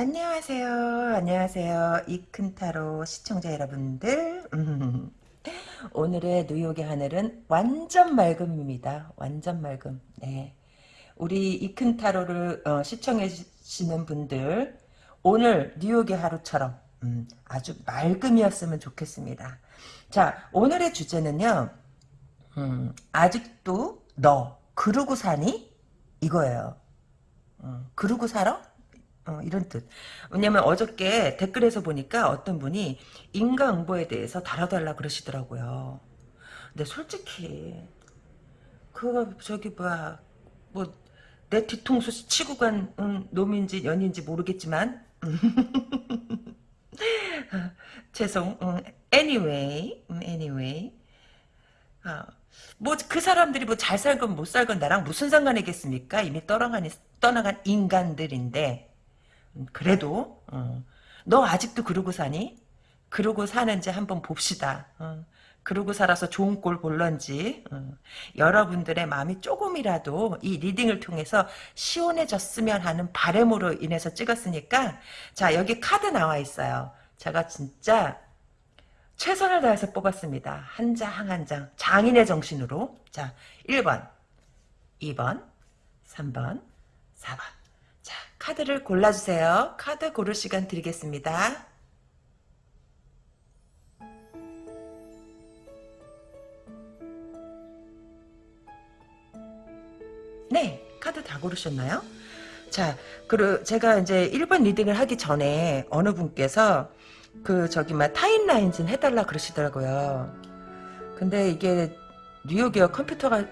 안녕하세요. 안녕하세요. 이큰타로 시청자 여러분들. 음, 오늘의 뉴욕의 하늘은 완전 맑음입니다. 완전 맑음. 네. 우리 이큰타로를 어, 시청해주시는 분들 오늘 뉴욕의 하루처럼 음, 아주 맑음이었으면 좋겠습니다. 자 오늘의 주제는요. 음, 아직도 너 그러고 사니? 이거예요. 어, 그러고 살아? 어, 이런 뜻. 왜냐면 어저께 댓글에서 보니까 어떤 분이 인과응보에 대해서 달아달라 그러시더라고요. 근데 솔직히 그거 저기 뭐야 뭐내 뒤통수 치고 간 음, 놈인지 연인지 모르겠지만 죄송. 음, anyway, 음, anyway. 아, 뭐 그 사람들이 뭐 잘 살건 못 살건 나랑 무슨 상관이겠습니까? 이미 떠나간 떠나간 인간들인데 음, 그래도 어. 너 아직도 그러고 사니? 그러고 사는지 한번 봅시다. 어. 그러고 살아서 좋은 꼴 볼런지 어. 여러분들의 마음이 조금이라도 이 리딩을 통해서 시원해졌으면 하는 바램으로 인해서 찍었으니까 자 여기 카드 나와 있어요. 제가 진짜 최선을 다해서 뽑았습니다. 한 장 한장 장인의 정신으로 자 1번 2번 3번 4번 자, 카드를 골라주세요. 카드 고를 시간 드리겠습니다. 네, 카드 다 고르셨나요? 자, 그리고 제가 이제 1번 리딩을 하기 전에 어느 분께서 그 저기 막 타임라인 좀 해달라 그러시더라고요. 근데 이게 뉴욕이요 컴퓨터가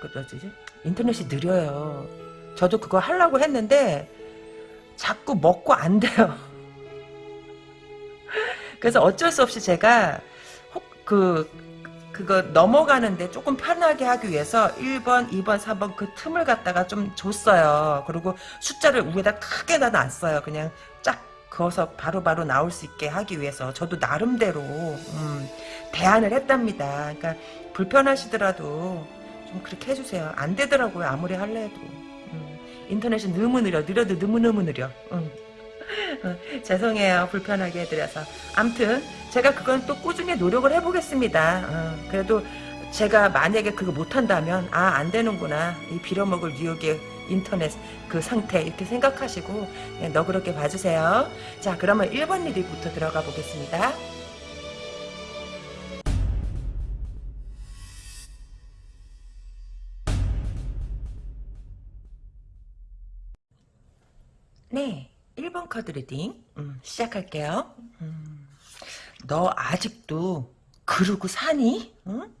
그러지 인터넷이 느려요. 저도 그거 하려고 했는데 자꾸 먹고 안 돼요. 그래서 어쩔 수 없이 제가 그 그거 넘어가는데 조금 편하게 하기 위해서 1번, 2번, 3번 그 틈을 갖다가 좀 줬어요. 그리고 숫자를 위에다 크게 다 놨어요. 그냥 쫙 그어서 바로바로 바로 나올 수 있게 하기 위해서 저도 나름대로 음, 대안을 했답니다. 그러니까 불편하시더라도 좀 그렇게 해주세요. 안 되더라고요. 아무리 할래 해도. 인터넷이 너무 느려 느려도 너무너무 느려. 응. 어, 죄송해요. 불편하게 해드려서. 암튼 제가 그건 또 꾸준히 노력을 해보겠습니다. 어, 그래도 제가 만약에 그거 못한다면 아 안되는구나. 이 빌어먹을 뉴욕의 인터넷 그 상태 이렇게 생각하시고 예, 너그럽게 봐주세요. 자 그러면 1번 reading부터 들어가 보겠습니다 네, 1번 카드 reading 음, 시작할게요. 음, 너 아직도 그러고 사니? 응?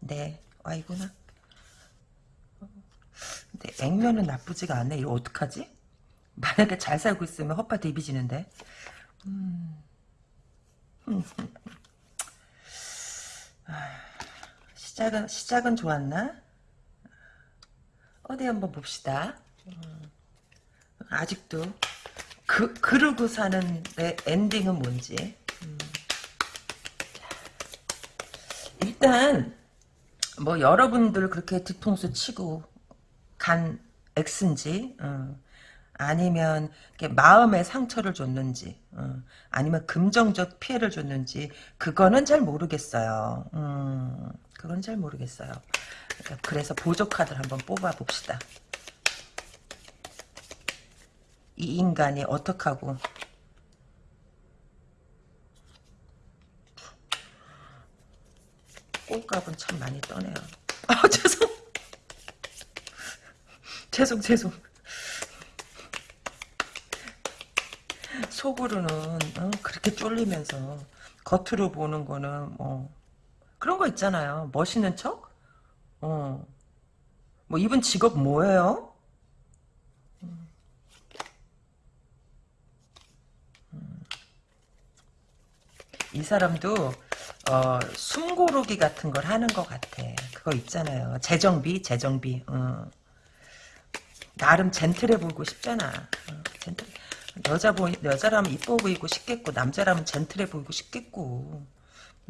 네, 아이구나. 근데 액면은 나쁘지가 않네. 이거 어떡하지? 만약에 잘 살고 있으면 헛바 디비지는데. 음. 시작은 시작은 좋았나? 어디 한번 봅시다. 음. 아직도 그 그러고 사는 내 엔딩은 뭔지 음. 일단 뭐 여러분들 그렇게 뒤통수 치고 간 X인지 어. 아니면 마음의 상처를 줬는지 어. 아니면 금정적 피해를 줬는지 그거는 잘 모르겠어요. 음, 그건 잘 모르겠어요. 그래서 보조 카드를 한번 뽑아 봅시다. 이 인간이 어떡하고 꼴값은 참 많이 떠네요. 아 죄송 죄송 죄송 속으로는 어, 그렇게 쫄리면서 겉으로 보는 거는 뭐 그런 거 있잖아요. 멋있는 척? 어. 뭐 이분 직업 뭐예요? 이 사람도 어, 숨고르기 같은 걸 하는 것 같아. 그거 있잖아요. 재정비, 재정비. 어. 나름 젠틀해 보이고 싶잖아. 어, 젠틀. 여자 보 여자라면 이뻐 보이고 싶겠고 남자라면 젠틀해 보이고 싶겠고.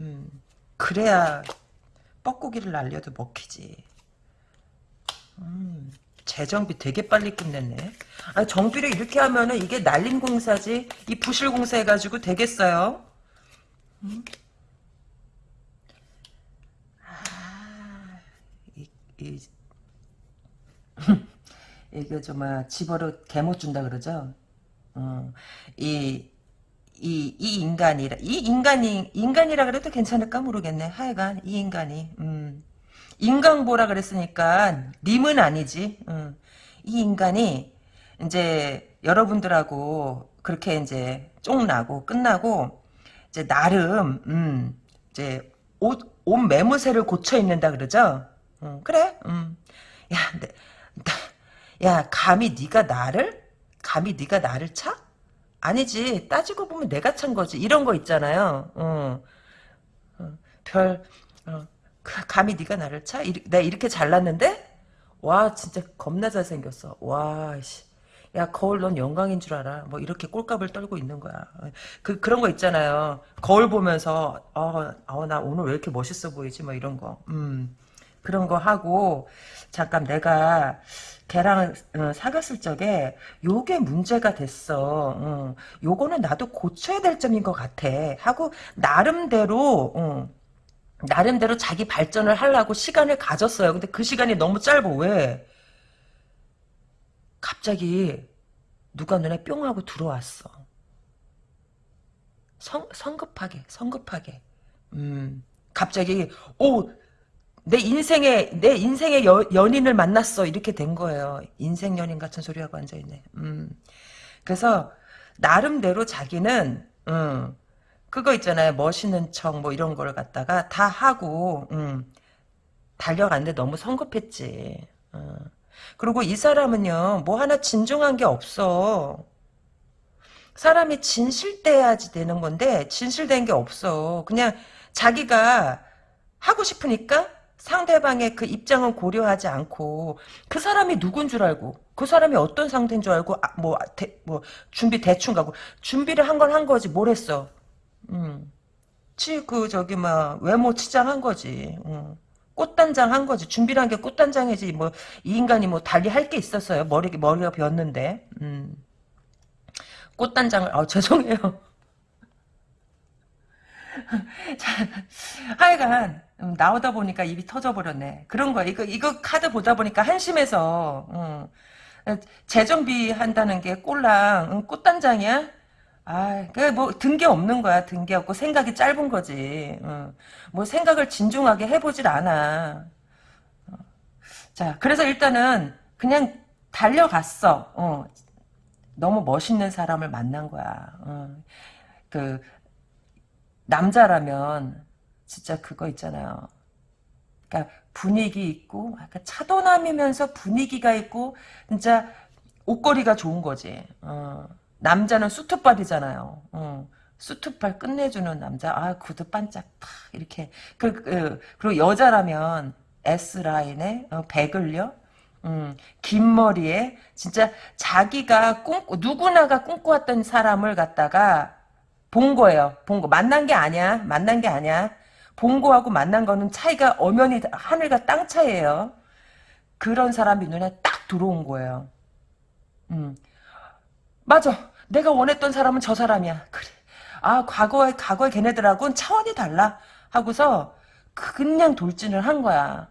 음, 그래야 뻐꾸기를 날려도 먹히지. 음, 재정비 되게 빨리 끝냈네. 아, 정비를 이렇게 하면은 이게 날림 공사지. 이 부실 공사 해가지고 되겠어요? 음? 아, 이, 이, 이게 정말 집어로 개못 준다 그러죠? 어, 이, 이, 이 인간이라, 이 인간이, 인간이라 그래도 괜찮을까 모르겠네. 하여간, 이 인간이, 음. 인강보라 그랬으니까, 님은 아니지. 음. 이 인간이, 이제, 여러분들하고, 그렇게 이제, 쫑나고, 끝나고, 이제, 나름, 음, 이제, 옷, 옷 매무새를 고쳐 입는다 그러죠? 음, 그래, 음. 야, 내, 나, 야, 감히 네가 나를? 감히 네가 나를 차? 아니지. 따지고 보면 내가 찬 거지. 이런 거 있잖아요. 어. 어, 별 어, 그, 감히 네가 나를 차? 이, 내가 이렇게 잘났는데? 와 진짜 겁나 잘생겼어. 와 씨. 야 거울 넌 영광인 줄 알아. 뭐 이렇게 꼴값을 떨고 있는 거야. 그 그런 거 있잖아요. 거울 보면서 어나 어, 오늘 왜 이렇게 멋있어 보이지? 뭐 이런 거. 음. 그런 거 하고 잠깐 내가 걔랑 어, 사귀었을 적에 요게 문제가 됐어. 어, 요거는 나도 고쳐야 될 점인 것 같아. 하고 나름대로 어, 나름대로 자기 발전을 하려고 시간을 가졌어요. 근데 그 시간이 너무 짧아. 왜? 갑자기 누가 눈에 뿅 하고 들어왔어. 성, 성급하게, 성급하게. 음, 갑자기, 오, 내 인생의 내 인생의 여, 연인을 만났어 이렇게 된 거예요. 인생 연인 같은 소리하고 앉아 있네. 음. 그래서 나름대로 자기는 음, 그거 있잖아요. 멋있는 척 뭐 이런 걸 갖다가 다 하고 음, 달려갔는데 너무 성급했지. 어. 그리고 이 사람은요. 뭐 하나 진중한 게 없어. 사람이 진실돼야지 되는 건데 진실된 게 없어. 그냥 자기가 하고 싶으니까 상대방의 그 입장은 고려하지 않고 그 사람이 누군 줄 알고 그 사람이 어떤 상태인 줄 알고 아, 뭐, 대, 뭐 준비 대충 가고 준비를 한 건한 거지 뭘 했어 음. 치 그 저기 막 외모 치장한 거지 음. 꽃단장 한 거지 준비를 한 게 꽃단장이지 뭐 이 인간이 뭐 달리 할 게 있었어요 머리 머리가 비었는데 음. 꽃단장을 아 죄송해요 자, 하여간 음, 나오다 보니까 입이 터져버렸네. 그런 거야. 이거 이거 카드 보다 보니까 한심해서 음, 재정비 한다는 게 꼴랑 음, 꽃단장이야? 아, 그뭐 든 게 없는 거야. 든 게 없고 생각이 짧은 거지. 음, 뭐 생각을 진중하게 해보질 않아. 어. 자, 그래서 일단은 그냥 달려갔어. 어, 너무 멋있는 사람을 만난 거야. 어, 그 남자라면 진짜 그거 있잖아요. 그러니까 분위기 있고 약간 차도남이면서 분위기가 있고 진짜 옷걸이가 좋은 거지. 어. 남자는 수트빨이잖아요. 어. 수트빨 끝내주는 남자. 아 구두 반짝 탁 이렇게. 그, 그, 그리고 여자라면 S 라인에 어, 배글려. 음, 긴 머리에 진짜 자기가 꿈 누구나가 꿈꿔왔던 사람을 갖다가 본 거예요. 본 거. 만난 게 아니야. 만난 게 아니야. 본 거하고 만난 거는 차이가 엄연히 하늘과 땅 차이예요. 그런 사람이 눈에 딱 들어온 거예요. 음. 맞아. 내가 원했던 사람은 저 사람이야. 그래. 아, 과거에, 과거에 걔네들하고는 차원이 달라. 하고서 그냥 돌진을 한 거야.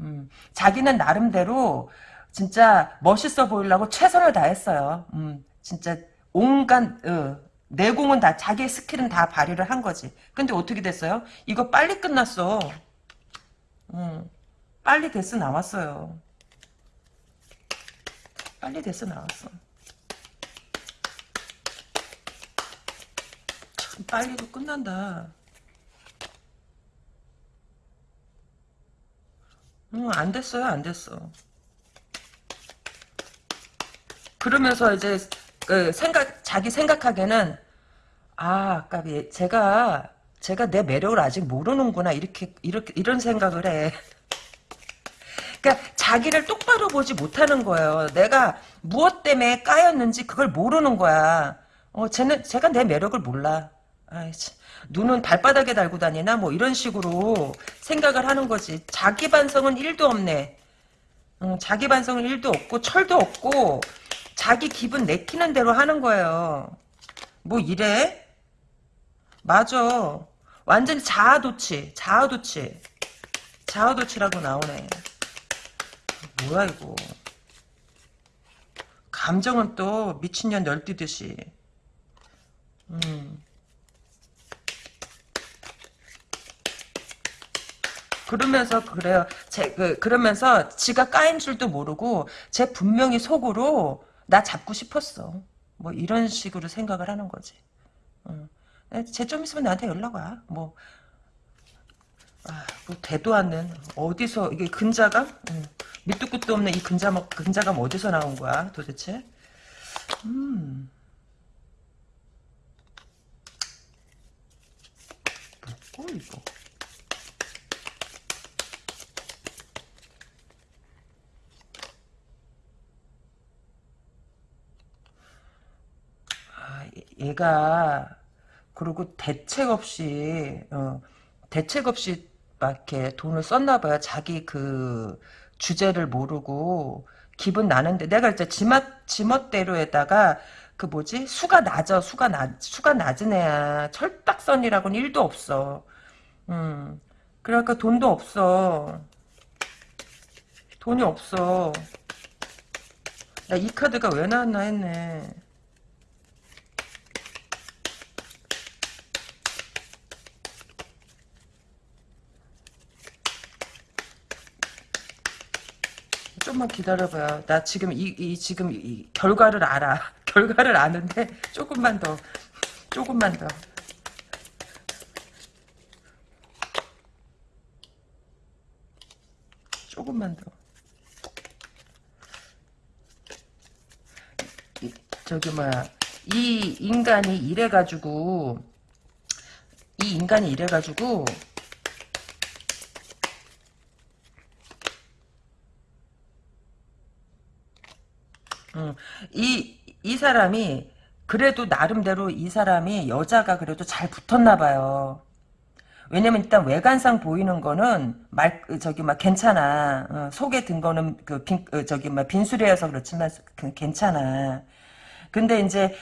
음. 자기는 나름대로 진짜 멋있어 보이려고 최선을 다했어요. 음. 진짜 온갖, 어, 내공은 다 자기의 스킬은 다 발휘를 한 거지. 근데 어떻게 됐어요? 이거 빨리 끝났어. 음, 빨리 됐어 나왔어요. 빨리 됐어 나왔어. 참 빨리도 끝난다. 음, 안 됐어요, 안 됐어. 그러면서 이제 그 생각 자기 생각하기에는 아 아까비 제가 제가 내 매력을 아직 모르는구나 이렇게 이렇게 이런 생각을 해. 그러니까 자기를 똑바로 보지 못하는 거예요. 내가 무엇 때문에 까였는지 그걸 모르는 거야. 어, 쟤는 제가 내 매력을 몰라. 아이씨. 눈은 발바닥에 달고 다니나 뭐 이런 식으로 생각을 하는 거지. 자기 반성은 1도 없네. 음, 자기 반성은 1도 없고 철도 없고 자기 기분 내키는 대로 하는 거예요. 뭐 이래? 맞아. 완전히 자아도취. 자아도취. 자아도취라고 나오네. 뭐야 이거. 감정은 또 미친년 널뛰듯이. 음. 그러면서 그래요. 제, 그, 그러면서 지가 까인 줄도 모르고 제 분명히 속으로 나 잡고 싶었어. 뭐 이런 식으로 생각을 하는 거지. 어. 쟤좀 있으면 나한테 연락 와. 뭐, 아, 뭐 되도 않는 어디서 이게 근자감? 음. 밑도 끝도 없는 이 근자감, 근자감 어디서 나온 거야 도대체? 음. 뭐고 이거? 얘가 그리고 대책 없이 어, 대책 없이 막 이렇게 돈을 썼나 봐요. 자기 그 주제를 모르고 기분 나는데 내가 이제 지멋 지멋대로에다가 그 뭐지 수가 낮아 수가 낮 수가 낮은 애야 철딱선이라고는 일도 없어. 음 그러니까 돈도 없어. 돈이 없어. 야이 카드가 왜 나왔나 했네. 좀만 기다려봐요. 나 지금 이, 이 지금 이 결과를 알아. 결과를 아는데 조금만 더, 조금만 더. 조금만 더. 이, 저기 뭐야 이 인간이 이래가지고 이 인간이 이래가지고 음, 이, 이 사람이, 그래도 나름대로 이 사람이 여자가 그래도 잘 붙었나 봐요. 왜냐면 일단 외관상 보이는 거는 말 저기 막 괜찮아. 어, 속에 든 거는 그 빈, 어, 저기 막 빈수레여서 그렇지만 그, 괜찮아. 근데 이제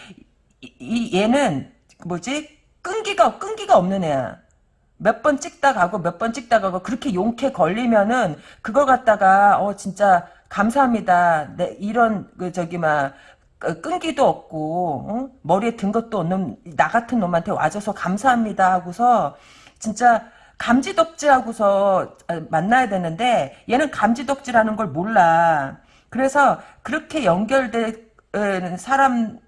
이, 이 얘는 뭐지? 끈기가 끈기가 없는 애야. 몇 번 찍다 가고 몇 번 찍다 가고 그렇게 용케 걸리면은 그걸 갖다가 어 진짜 감사합니다. 내 이런 그 저기 막그 끈기도 없고 어? 머리에 든 것도 없는 나 같은 놈한테 와줘서 감사합니다 하고서 진짜 감지덕지하고서 아, 만나야 되는데 얘는 감지덕지라는 걸 몰라. 그래서 그렇게 연결된 사람인데도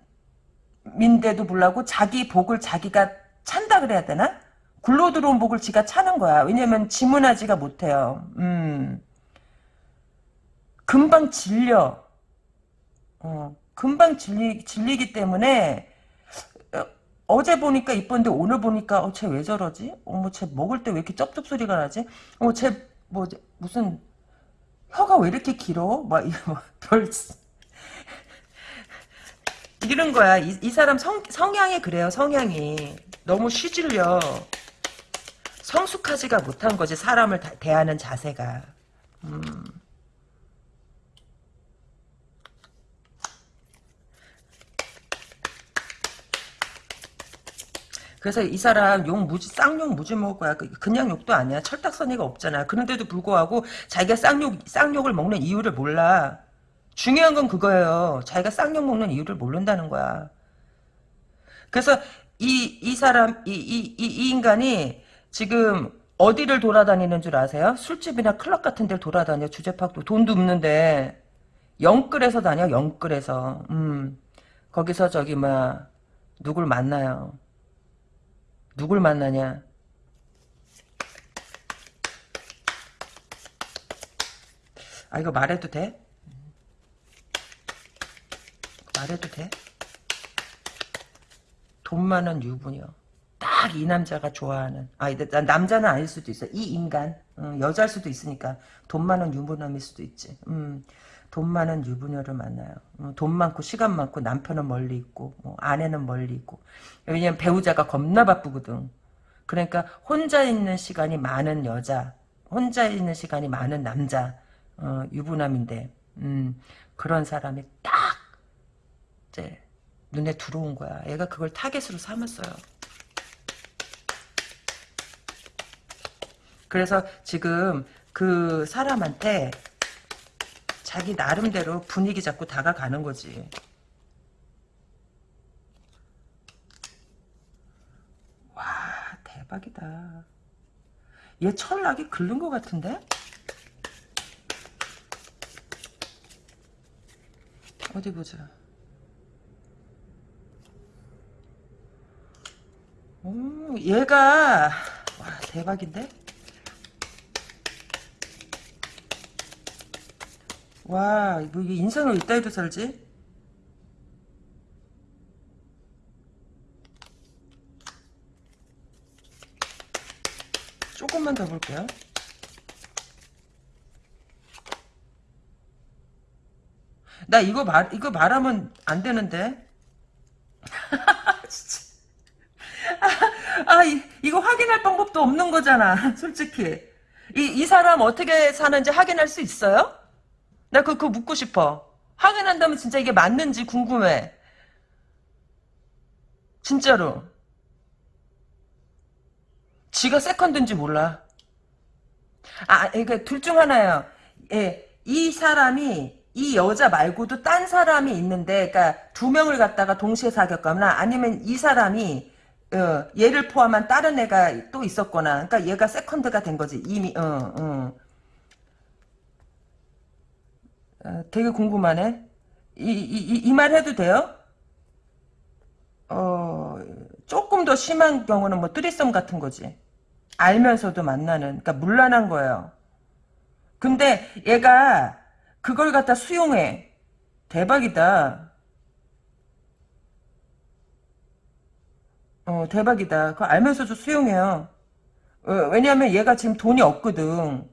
불구하고 자기 복을 자기가 찬다 그래야 되나? 굴러 들어온 복을 지가 차는 거야. 왜냐면 지문하지가 못해요. 음. 금방 질려. 어, 금방 질리, 질리기 때문에 어, 제 보니까 이쁜데 오늘 보니까 어, 쟤 왜 저러지? 어머 쟤 먹을 때 왜 이렇게 쩝쩝 소리가 나지? 어머 쟤 뭐 무슨 혀가 왜 이렇게 길어? 막 별 이런 거야. 이, 이 사람 성, 성향이 그래요. 성향이 너무 쉬질려. 성숙하지가 못한 거지 사람을 다, 대하는 자세가. 음. 그래서 이 사람 욕 무지 쌍욕 무지 먹을 거야. 그, 그냥 욕도 아니야. 철딱서니가 없잖아. 그런데도 불구하고 자기가 쌍욕 쌍욕을 먹는 이유를 몰라. 중요한 건 그거예요. 자기가 쌍욕 먹는 이유를 모른다는 거야. 그래서 이 이 사람 이 이 이, 이 인간이 지금 어디를 돌아다니는 줄 아세요? 술집이나 클럽 같은 데를 돌아다녀. 주제팍도 돈도 없는데 영끌에서 다녀. 영끌에서. 음. 거기서 저기 뭐 누굴 만나요. 누굴 만나냐? 아 이거 말해도 돼? 말해도 돼? 돈 많은 유부녀. 딱 이 남자가 좋아하는. 아, 남자는 아닐 수도 있어. 이 인간. 음, 여자일 수도 있으니까. 돈 많은 유부남일 수도 있지. 음, 돈 많은 유부녀를 만나요. 어, 돈 많고 시간 많고 남편은 멀리 있고 어, 아내는 멀리 있고 왜냐면 배우자가 겁나 바쁘거든. 그러니까 혼자 있는 시간이 많은 여자 혼자 있는 시간이 많은 남자 어, 유부남인데 음, 그런 사람이 딱 이제 눈에 들어온 거야. 얘가 그걸 타겟으로 삼았어요. 그래서 지금 그 사람한테 자기 나름대로 분위기 잡고 다가가는 거지. 와 대박이다. 얘 철학이 긁는 것 같은데? 어디 보자. 오, 얘가 와 대박인데? 와, 뭐 이게 인생을 이따위로 살지? 조금만 더 볼게요. 나 이거 말 이거 말하면 안 되는데. 진짜. 아, 아 이, 이거 확인할 방법도 없는 거잖아. 솔직히. 이, 이 사람 어떻게 사는지 확인할 수 있어요? 나 그, 그거 묻고 싶어. 확인한다면 진짜 이게 맞는지 궁금해. 진짜로. 지가 세컨드인지 몰라. 아, 그러니까 둘 중 하나예요. 예, 이 사람이 이 여자 말고도 딴 사람이 있는데, 그러니까 두 명을 갖다가 동시에 사귀었거나 아니면 이 사람이 어, 얘를 포함한 다른 애가 또 있었거나, 그러니까 얘가 세컨드가 된 거지 이미. 어, 어. 어, 되게 궁금하네. 이, 이, 이 말 해도 돼요? 어, 조금 더 심한 경우는 뭐 뜨리썸 같은 거지. 알면서도 만나는, 그러니까 물란한 거예요. 근데 얘가 그걸 갖다 수용해. 대박이다. 어, 대박이다. 그거 알면서도 수용해요. 어, 왜냐면 얘가 지금 돈이 없거든.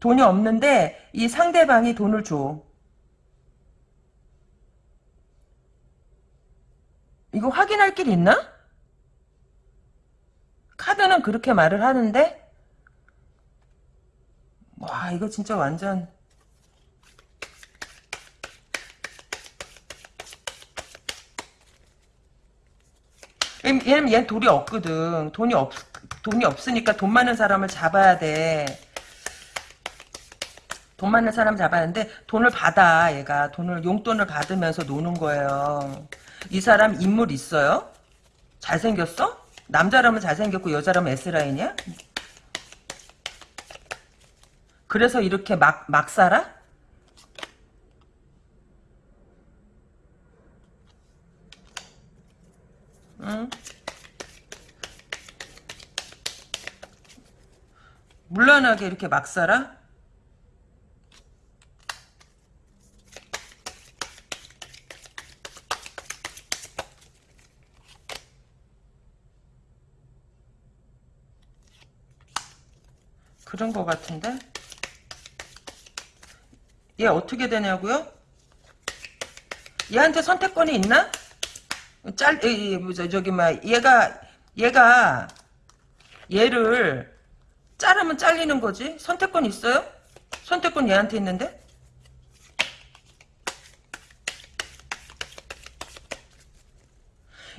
돈이 없는데 이 상대방이 돈을 줘. 이거 확인할 길 있나? 카드는 그렇게 말을 하는데 와 이거 진짜 완전 얘는 얘는 돈이 없거든. 돈이 없 돈이 없으니까 돈 많은 사람을 잡아야 돼. 돈 많은 사람 잡았는데 돈을 받아 얘가 돈을 용돈을 받으면서 노는 거예요. 이 사람 인물 있어요? 잘생겼어? 남자라면 잘생겼고 여자라면 S라인이야? 그래서 이렇게 막, 막 살아? 응? 물란하게 이렇게 막 살아? 그런 것 같은데? 얘 어떻게 되냐고요? 얘한테 선택권이 있나? 짤, 이, 저기, 막, 얘가, 얘가, 얘를 자르면 잘리는 거지? 선택권 있어요? 선택권 얘한테 있는데?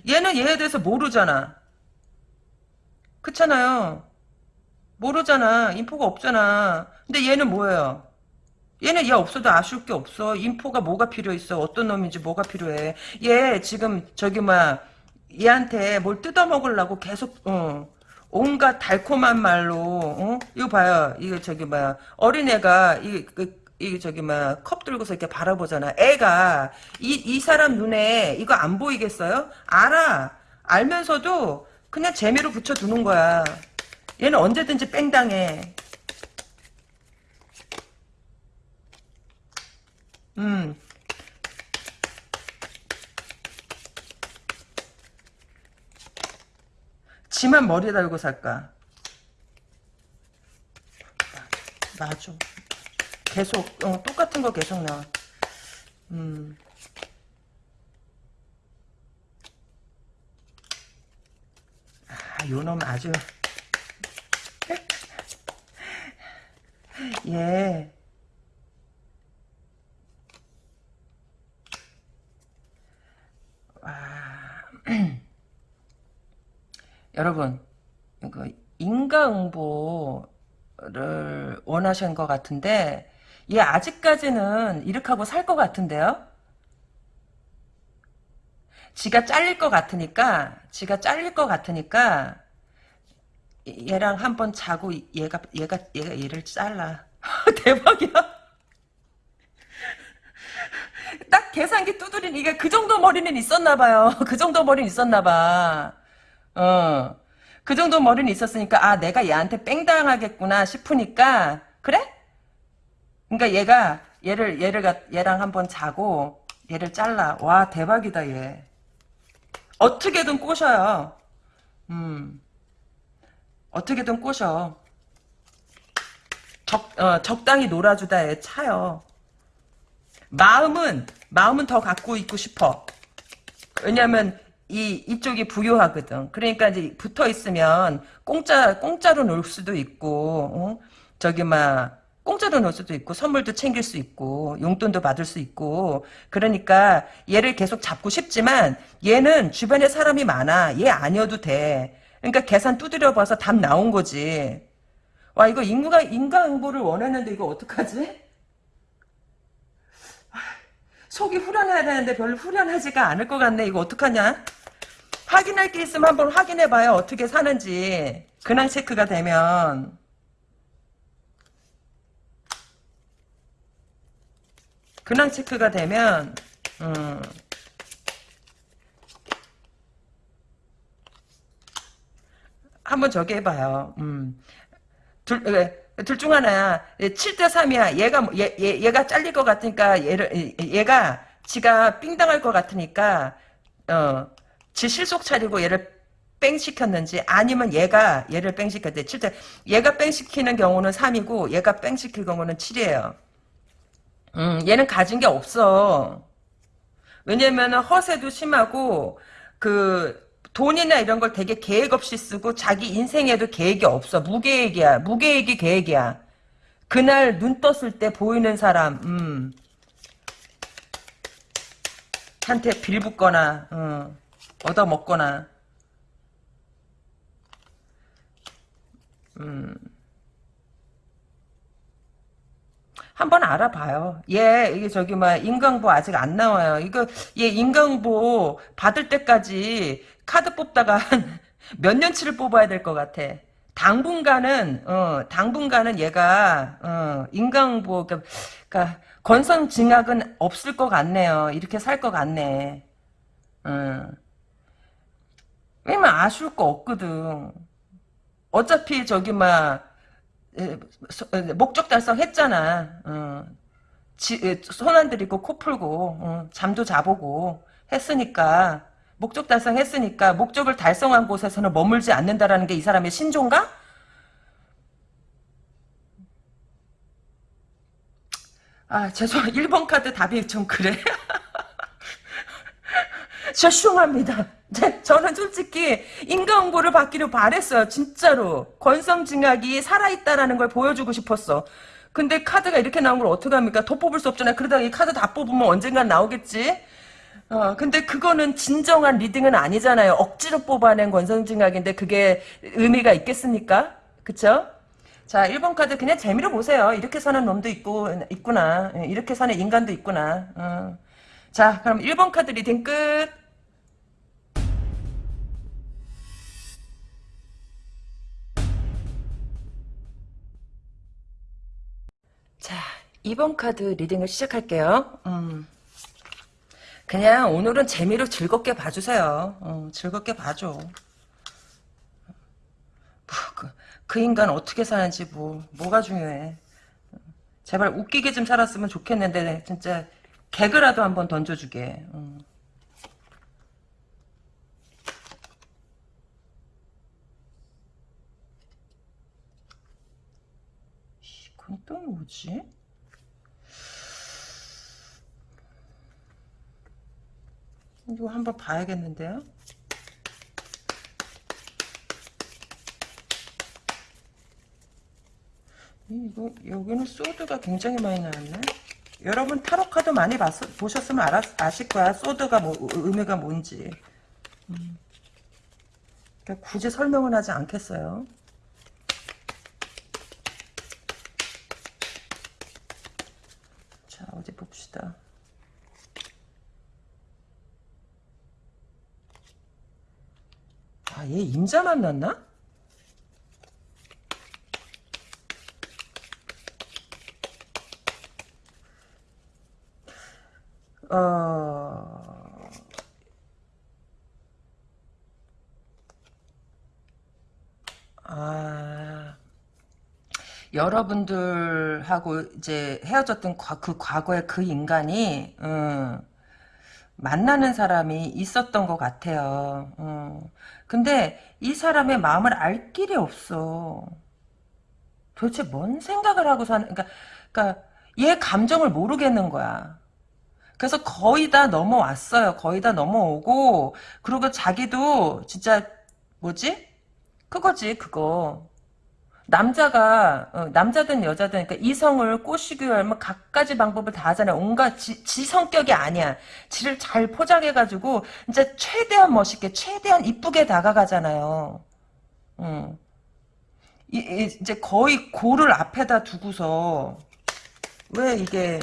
얘는 얘에 대해서 모르잖아. 그렇잖아요. 모르잖아. 인포가 없잖아. 근데 얘는 뭐예요? 얘는 얘 없어도 아쉬울 게 없어. 인포가 뭐가 필요 있어. 어떤 놈인지 뭐가 필요해. 얘 지금 저기 뭐야 얘한테 뭘 뜯어먹으려고 계속 어, 온갖 달콤한 말로 어? 이거 봐요. 이거 저기 뭐야 어린애가 이, 그, 이 저기 뭐야 컵 들고서 이렇게 바라보잖아. 애가 이, 이 사람 눈에 이거 안 보이겠어요? 알아. 알면서도 그냥 재미로 붙여 두는 거야. 얘는 언제든지 뺑당해. 음. 지만 머리 달고 살까? 맞아. 계속 어, 똑같은 거 계속 나와. 음. 아, 요놈 아주 예. 아, 여러분, 그 인과응보를 원하신 것 같은데, 얘 아직까지는 이렇하고 살 것 같은데요? 지가 잘릴 것 같으니까, 지가 잘릴 것 같으니까, 얘랑 한 번 자고 얘가 얘가 얘가 얘를 잘라. 대박이야. 딱 계산기 두드리니까 그 정도 머리는 있었나 봐요. 그 정도 머리는 있었나 봐 어 그 정도 머리는 있었으니까 아 내가 얘한테 뺑 당하겠구나 싶으니까 그래? 그러니까 얘가 얘를 얘를 가- 얘랑 한번 자고 얘를 잘라. 와 대박이다 얘. 어떻게든 꼬셔요. 음 어떻게든 꼬셔. 적, 어, 적당히 놀아주다 애 차요. 마음은, 마음은 더 갖고 있고 싶어. 왜냐면, 이, 이쪽이 부유하거든. 그러니까 이제 붙어 있으면, 공짜, 공짜로 놀 수도 있고, 어? 저기, 막, 공짜로 놀 수도 있고, 선물도 챙길 수 있고, 용돈도 받을 수 있고, 그러니까, 얘를 계속 잡고 싶지만, 얘는 주변에 사람이 많아. 얘 아니어도 돼. 그러니까 계산 두드려 봐서 답 나온 거지. 와 이거 인구가 인과응보를 원했는데 이거 어떡하지? 아, 속이 후련해야 되는데 별로 후련하지가 않을 것 같네. 이거 어떡하냐? 확인할 게 있으면 한번 확인해봐요. 어떻게 사는지. 근황 체크가 되면. 근황 체크가 되면 음. 한번 저기 해봐요. 음. 둘, 둘 중 하나야. 7대 3이야. 얘가, 뭐- 얘, 얘, 얘가 잘릴 것 같으니까, 얘를, 얘- 얘가, 지가 삥 당할 것 같으니까, 어, 지 실속 차리고 얘를 뺑 시켰는지, 아니면 얘가 얘를 뺑 시켰대. 7대, 얘가 뺑 시키는 경우는 3이고, 얘가 뺑 시킬 경우는 7이에요. 음, 얘는 가진 게 없어. 왜냐면 허세도 심하고, 그, 돈이나 이런 걸 되게 계획 없이 쓰고 자기 인생에도 계획이 없어. 무계획이야. 무계획이 계획이야. 그날 눈 떴을 때 보이는 사람, 음. 한테 빌붙거나, 어, 얻어먹거나, 음. 한번 알아봐요. 얘, 이게 저기, 막, 인강보 아직 안 나와요. 이거, 얘 인강보 받을 때까지 카드 뽑다가 한몇 년치를 뽑아야 될 것 같아. 당분간은, 어, 당분간은 얘가, 어, 인강보, 그러니까, 그러니까 건성징악은 없을 것 같네요. 이렇게 살 것 같네. 어. 왜냐면 아쉬울 거 없거든. 어차피 저기, 막, 목적 달성했잖아. 어. 손안 들이고 코 풀고 어, 잠도 자보고 했으니까 목적 달성했으니까 목적을 달성한 곳에서는 머물지 않는다라는 게 이 사람의 신조인가? 아 죄송 1번 카드 답이 좀 그래 죄송합니다. 네, 저는 솔직히 인과응보를 받기를 바랬어요. 진짜로. 권성징악이 살아있다라는 걸 보여주고 싶었어. 근데 카드가 이렇게 나온 걸 어떡합니까? 더 뽑을 수 없잖아요. 그러다가 이 카드 다 뽑으면 언젠간 나오겠지? 어, 근데 그거는 진정한 reading은 아니잖아요. 억지로 뽑아낸 권성징악인데 그게 의미가 있겠습니까? 그쵸? 자, 1번 카드 그냥 재미로 보세요. 이렇게 사는 놈도 있고, 있구나. 이렇게 사는 인간도 있구나. 어. 자, 그럼 1번 카드 reading 끝. 자, 2번 카드 reading을 시작할게요. 음. 그냥 오늘은 재미로 즐겁게 봐주세요. 어, 즐겁게 봐줘. 뭐, 그, 그 인간 어떻게 사는지 뭐 뭐가 중요해. 제발 웃기게 좀 살았으면 좋겠는데 진짜 개그라도 한번 던져주게. 음. 그건 또 뭐지? 이거 한번 봐야겠는데요? 이거 여기는 소드가 굉장히 많이 나왔네. 여러분 타로 카드 많이 봤, 보셨으면 알아, 아실 거야. 소드가 뭐 의미가 뭔지. 음. 그러니까 굳이 설명은 하지 않겠어요. 자, 어디 봅시다. 아, 얘 임자 만났나? 어, 아, 여러분들하고 이제 헤어졌던 과- 그 과거의 그 인간이, 음, 만나는 사람이 있었던 것 같아요. 음. 근데 이 사람의 마음을 알 길이 없어. 도대체 뭔 생각을 하고 사는, 그러니까, 그러니까, 얘 감정을 모르겠는 거야. 그래서 거의 다 넘어왔어요. 거의 다 넘어오고, 그리고 자기도 진짜, 뭐지? 그거지, 그거. 남자가, 어, 남자든 여자든, 그러니까 이성을 꼬시기 위하면 갖가지 방법을 다 하잖아요. 온갖 지, 지 성격이 아니야. 지를 잘 포장해가지고, 진짜 최대한 멋있게, 최대한 이쁘게 다가가잖아요. 음. 이, 이- 이제 거의 고를 앞에다 두고서, 왜 이게,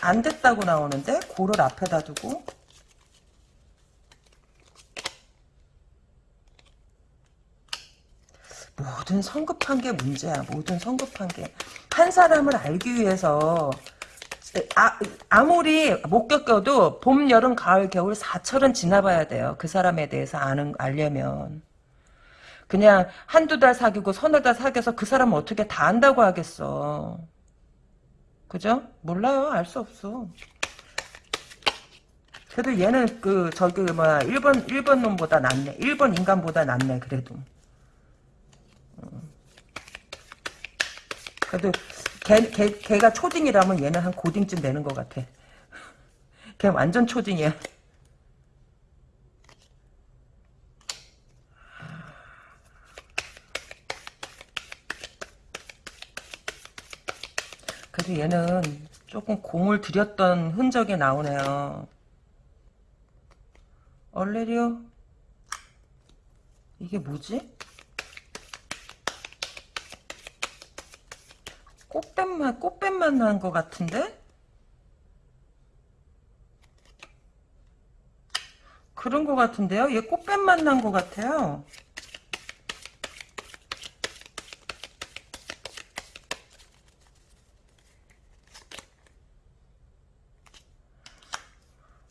안 됐다고 나오는데? 고를 앞에다 두고? 모든 성급한 게 문제야. 모든 성급한 게. 한 사람을 알기 위해서 아, 아무리 못 겪어도 봄, 여름, 가을, 겨울 사철은 지나봐야 돼요. 그 사람에 대해서 아는 알려면. 그냥 한두 달 사귀고 서너 달 사귀어서 그 사람은 어떻게 다 안다고 하겠어. 그죠? 몰라요. 알 수 없어. 그래도 얘는 그 저기 뭐야 일본 일본 놈보다 낫네. 일본 인간보다 낫네. 그래도. 그래도 걔, 걔, 걔가 초딩이라면 얘는 한 고딩쯤 되는 것 같아. 걔 완전 초딩이야. 그래도 얘는 조금 공을 들였던 흔적이 나오네요. 얼레리오? 이게 뭐지? 꽃뱀만 꽃뱀만 난 것 같은데? 그런 것 같은데요? 얘 꽃뱀만 난 것 같아요.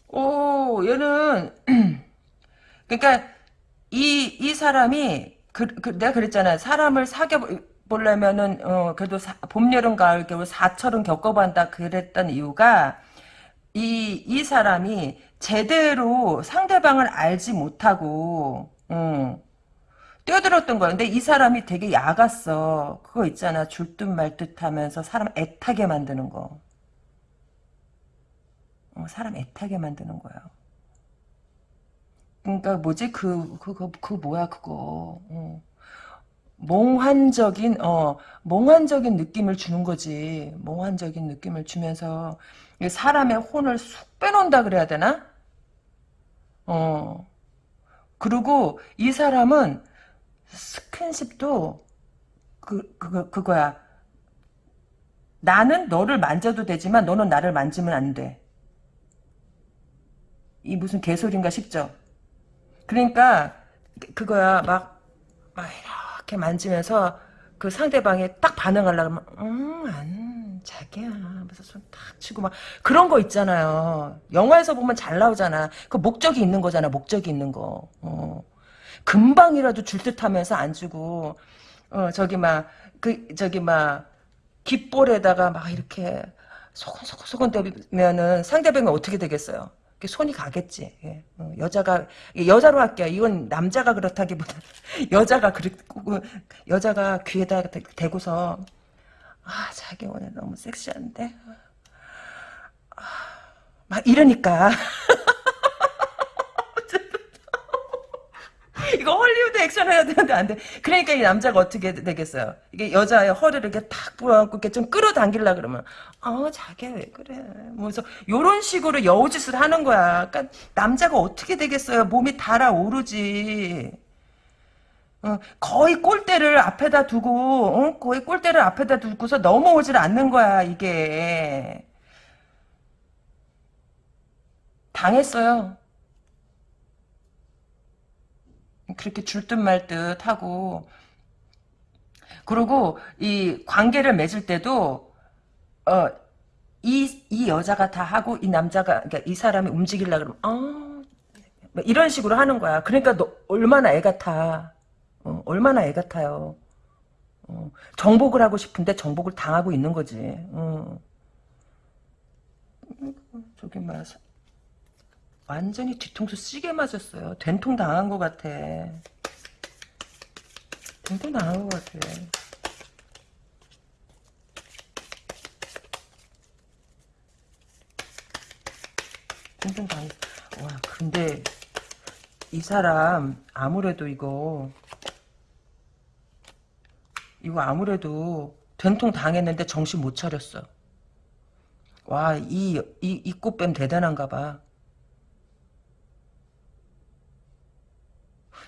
오, 얘는 그러니까 이 이 사람이 그, 그 내가 그랬잖아. 사람을 사귀 어 보려면은 어 그래도 사, 봄, 여름, 가을, 겨울 사철은 겪어본다 그랬던 이유가 이 이 사람이 제대로 상대방을 알지 못하고 어, 뛰어들었던 거야. 근데 이 사람이 되게 야갔어. 그거 있잖아. 줄듯 말듯 하면서 사람 애타게 만드는 거. 어, 사람 애타게 만드는 거야. 그러니까 뭐지 그 그거 그 뭐야 그거 어. 몽환적인 어 몽환적인 느낌을 주는 거지. 몽환적인 느낌을 주면서 이 사람의 혼을 쑥 빼놓는다 그래야 되나? 어. 그리고 이 사람은 스킨십도 그 그거 그거야. 나는 너를 만져도 되지만 너는 나를 만지면 안돼. 이 무슨 개소리인가 싶죠? 그러니까 그거야. 막, 막 이렇게 만지면서 그 상대방이 딱 반응하려면 음안 자기야. 하면서 손 탁 치고 막 그런 거 있잖아요. 영화에서 보면 잘 나오잖아. 그 목적이 있는 거잖아 목적이 있는 거. 어. 금방이라도 줄 듯하면서 안 주고 어 저기 막 그 저기 막 귓볼에다가 막 이렇게 소근소근소근 대면은 상대방이 어떻게 되겠어요? 그 손이 가겠지. 예. 어, 여자가 여자로 할게요. 이건 남자가 그렇다기보다 여자가 그렇고 여자가 귀에다 대, 대고서 아 자기 오늘 너무 섹시한데 아, 막 이러니까 이거 헐리우드 액션 해야 되는데 안 돼. 그러니까 이 남자가 어떻게 되겠어요? 이게 여자의 허리를 이렇게 탁 부어갖고 이렇게 좀 끌어당기려 그러면, 어, 자기야 왜 그래. 뭐서 요런 식으로 여우짓을 하는 거야. 그러니까 남자가 어떻게 되겠어요? 몸이 달아오르지. 어, 거의 골대를 앞에다 두고, 어? 거의 골대를 앞에다 두고서 넘어오질 않는 거야, 이게. 당했어요. 그렇게 줄듯 말듯 하고. 그리고 이 관계를 맺을 때도, 어, 이, 이 여자가 다 하고 이 남자가, 그러니까 이 사람이 움직이려 그러면, 어, 뭐 이런 식으로 하는 거야. 그러니까 너 얼마나 애 같아. 어, 얼마나 애 같아요. 어, 정복을 하고 싶은데 정복을 당하고 있는 거지. 어. 저기 막 완전히 뒤통수 시게 맞았어요. 된통 당한 것 같아. 된통 당한 것 같아. 된통 당. 와 근데 이 사람 아무래도 이거 이거 아무래도 된통 당했는데 정신 못 차렸어. 와, 이, 이, 이 꽃뱀 대단한가 봐.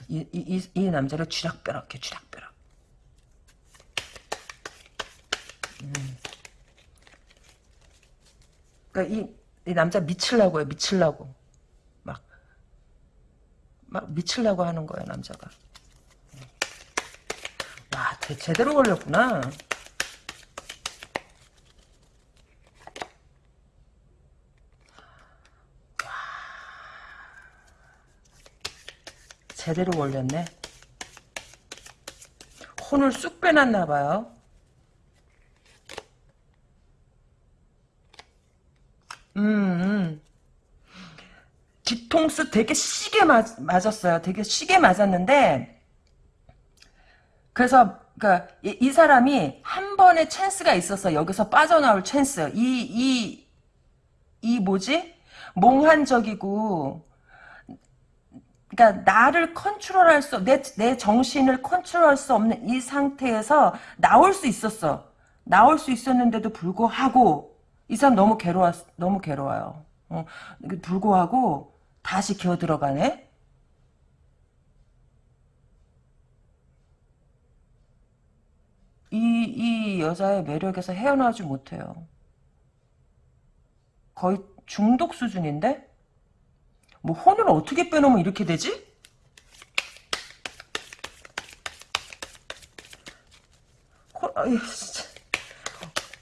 이, 이, 이, 남자를 쥐락벼락 해, 쥐락벼락. 음. 그니까 이, 이 남자 미칠라고 해, 미칠라고. 막, 막 미칠라고 하는 거야, 남자가. 와, 제, 제대로 걸렸구나. 제대로 걸렸네. 혼을 쑥 빼놨나 봐요. 음, 음. 뒤통수 되게 시게 맞, 맞았어요. 되게 시게 맞았는데 그래서 그러니까 이, 이 사람이 한 번의 찬스가 있어서 여기서 빠져나올 찬스. 이 이 이 뭐지? 몽환적이고 그러니까 나를 컨트롤할 수, 내, 내 정신을 컨트롤할 수 없는 이 상태에서 나올 수 있었어. 나올 수 있었는데도 불구하고 이 사람 너무 괴로워, 너무 괴로워요. 어, 불구하고 다시 기어 들어가네. 이, 이 여자의 매력에서 헤어나오지 못해요. 거의 중독 수준인데? 뭐 혼을 어떻게 빼놓으면 이렇게 되지? 혼, 진짜.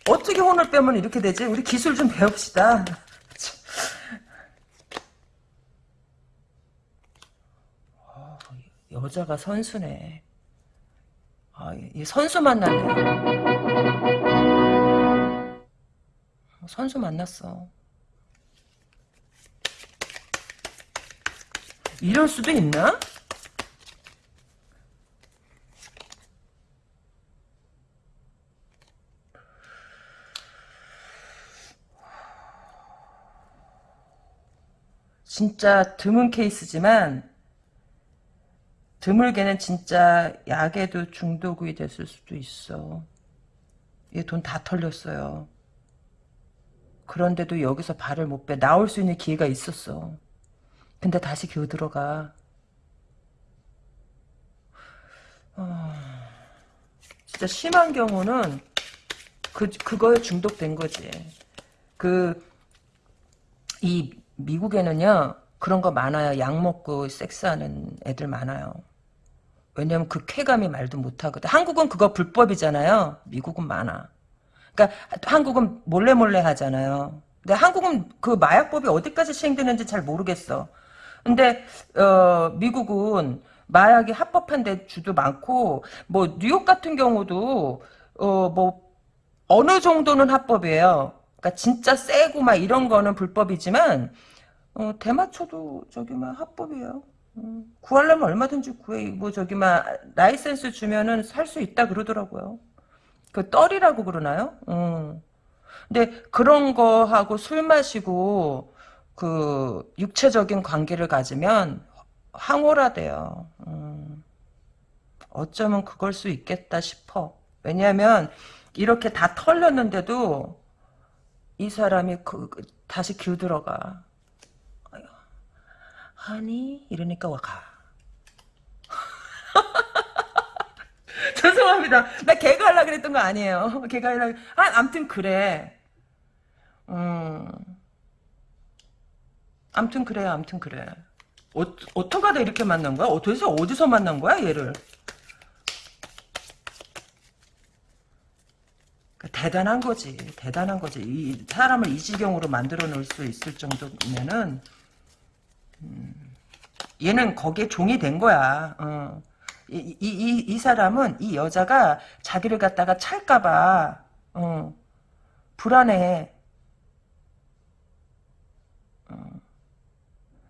어떻게 혼을 빼면 이렇게 되지? 우리 기술 좀 배웁시다. 어, 여자가 선수네. 아, 이 선수 만났네. 선수 만났어. 이럴 수도 있나? 진짜 드문 케이스지만 드물게는 진짜 약에도 중독이 됐을 수도 있어. 얘 돈 다 털렸어요. 그런데도 여기서 발을 못 빼. 나올 수 있는 기회가 있었어. 근데 다시 기어 들어가. 어, 진짜 심한 경우는 그, 그거에 중독된 거지. 그, 이 미국에는요, 그런 거 많아요. 약 먹고 섹스하는 애들 많아요. 왜냐면 그 쾌감이 말도 못하거든. 한국은 그거 불법이잖아요. 미국은 많아. 그러니까 한국은 몰래 몰래 하잖아요. 근데 한국은 그 마약법이 어디까지 시행되는지 잘 모르겠어. 근데 어, 미국은 마약이 합법한 데 주도 많고 뭐 뉴욕 같은 경우도 어, 뭐 어느 정도는 합법이에요. 그러니까 진짜 세고 막 이런 거는 불법이지만 어, 대마초도 저기 막 합법이에요. 음, 구하려면 얼마든지 구해. 뭐 저기 막 라이센스 주면은 살 수 있다 그러더라고요. 그 떨이라고 그러나요? 음. 근데 그런 거하고 술 마시고 그 육체적인 관계를 가지면 황홀하대요. 음. 어쩌면 그걸 수 있겠다 싶어. 왜냐하면 이렇게 다 털렸는데도 이 사람이 그, 그 다시 기어들어가. 하니 이러니까 와 가. 죄송합니다. 나 개가 하려 그랬던 거 아니에요. 개가 하려. 아, 암튼 그래. 음. 암튼 그래, 암튼 그래. 어, 어떡하다 이렇게 만난 거야? 어, 도대체 어디서 만난 거야, 얘를? 그러니까 대단한 거지. 대단한 거지. 이 사람을 이 지경으로 만들어 놓을 수 있을 정도면은, 음, 얘는 거기에 종이 된 거야. 어. 이, 이, 이, 이 사람은, 이 여자가 자기를 갖다가 찰까봐, 어, 불안해.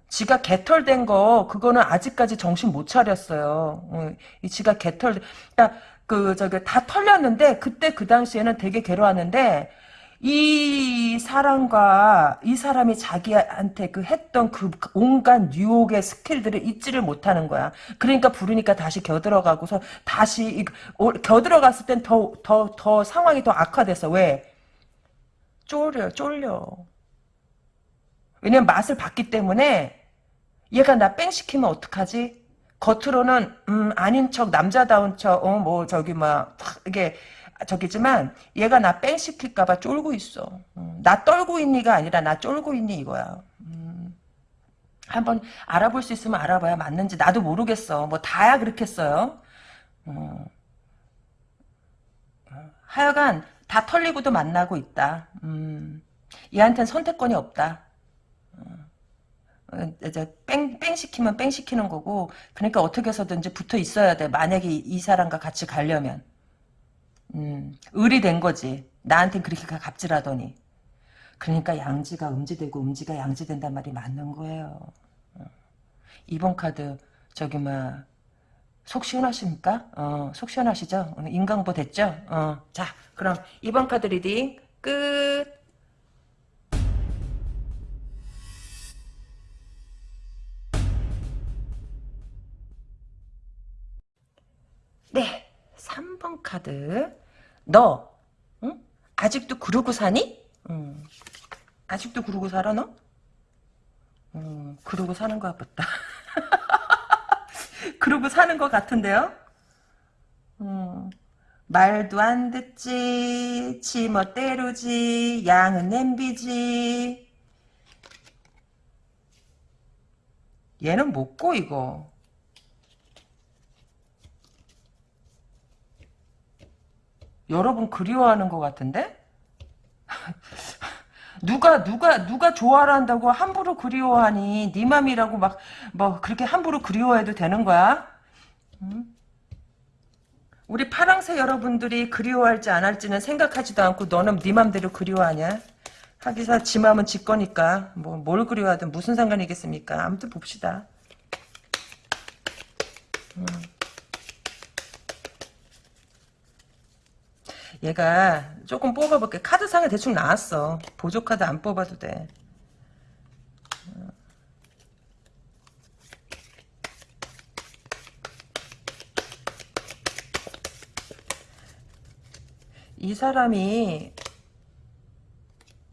지가 개털된 거 그거는 아직까지 정신 못 차렸어요. 어, 이 지가 개털 그러니까 그 저기 다 털렸는데 그때 그 당시에는 되게 괴로웠는데 이 사람과 이 사람이 자기한테 그 했던 그 온갖 유혹의 스킬들을 잊지를 못하는 거야. 그러니까 부르니까 다시 겨들어가고서 다시 겨들어갔을 땐 더 더더 상황이 더 악화돼서 왜 쫄려 쫄려. 왜냐면 맛을 봤기 때문에 얘가 나 뺑 시키면 어떡하지? 겉으로는 음 아닌 척 남자다운 척어뭐 저기 막 이게 저기지만 얘가 나 뺑 시킬까봐 쫄고 있어. 음, 나 떨고 있니가 아니라 나 쫄고 있니 이거야. 음, 한번 알아볼 수 있으면 알아봐야 맞는지 나도 모르겠어. 뭐 다야 그렇겠어요. 음, 하여간 다 털리고도 만나고 있다. 음, 얘한테는 선택권이 없다. 어, 뺑, 뺑 시키면 뺑 시키는 거고, 그러니까 어떻게 해서든지 붙어 있어야 돼. 만약에 이 사람과 같이 가려면. 음, 을이 된 거지. 나한텐 그렇게 갑질하더니. 그러니까 양지가 음지되고 음지가 양지된단 말이 맞는 거예요. 어. 이번 카드, 저기, 뭐, 속 시원하십니까? 어, 속 시원하시죠? 인강보 됐죠? 어, 자, 그럼 이번 카드 reading 끝! 3번 카드. 너, 응? 아직도 그러고 사니? 응. 아직도 그러고 살아, 너? 음, 그러고 사는 것 같다. 그러고 사는 것 같은데요? 음, 말도 안 듣지, 지멋대로지, 양은 냄비지. 얘는 못고, 이거. 여러분 그리워하는 것 같은데? 누가 누가 누가 좋아라 한다고 함부로 그리워하니 네 맘이라고 막 뭐 그렇게 함부로 그리워해도 되는 거야? 응? 우리 파랑새 여러분들이 그리워할지 안 할지는 생각하지도 않고 너는 네 맘대로 그리워하냐? 하기사 지 맘은 지 거니까 뭐 뭘 그리워하든 무슨 상관이겠습니까? 아무튼 봅시다. 응. 얘가 조금 뽑아볼게. 카드상에 대충 나왔어. 보조카드 안 뽑아도 돼. 이 사람이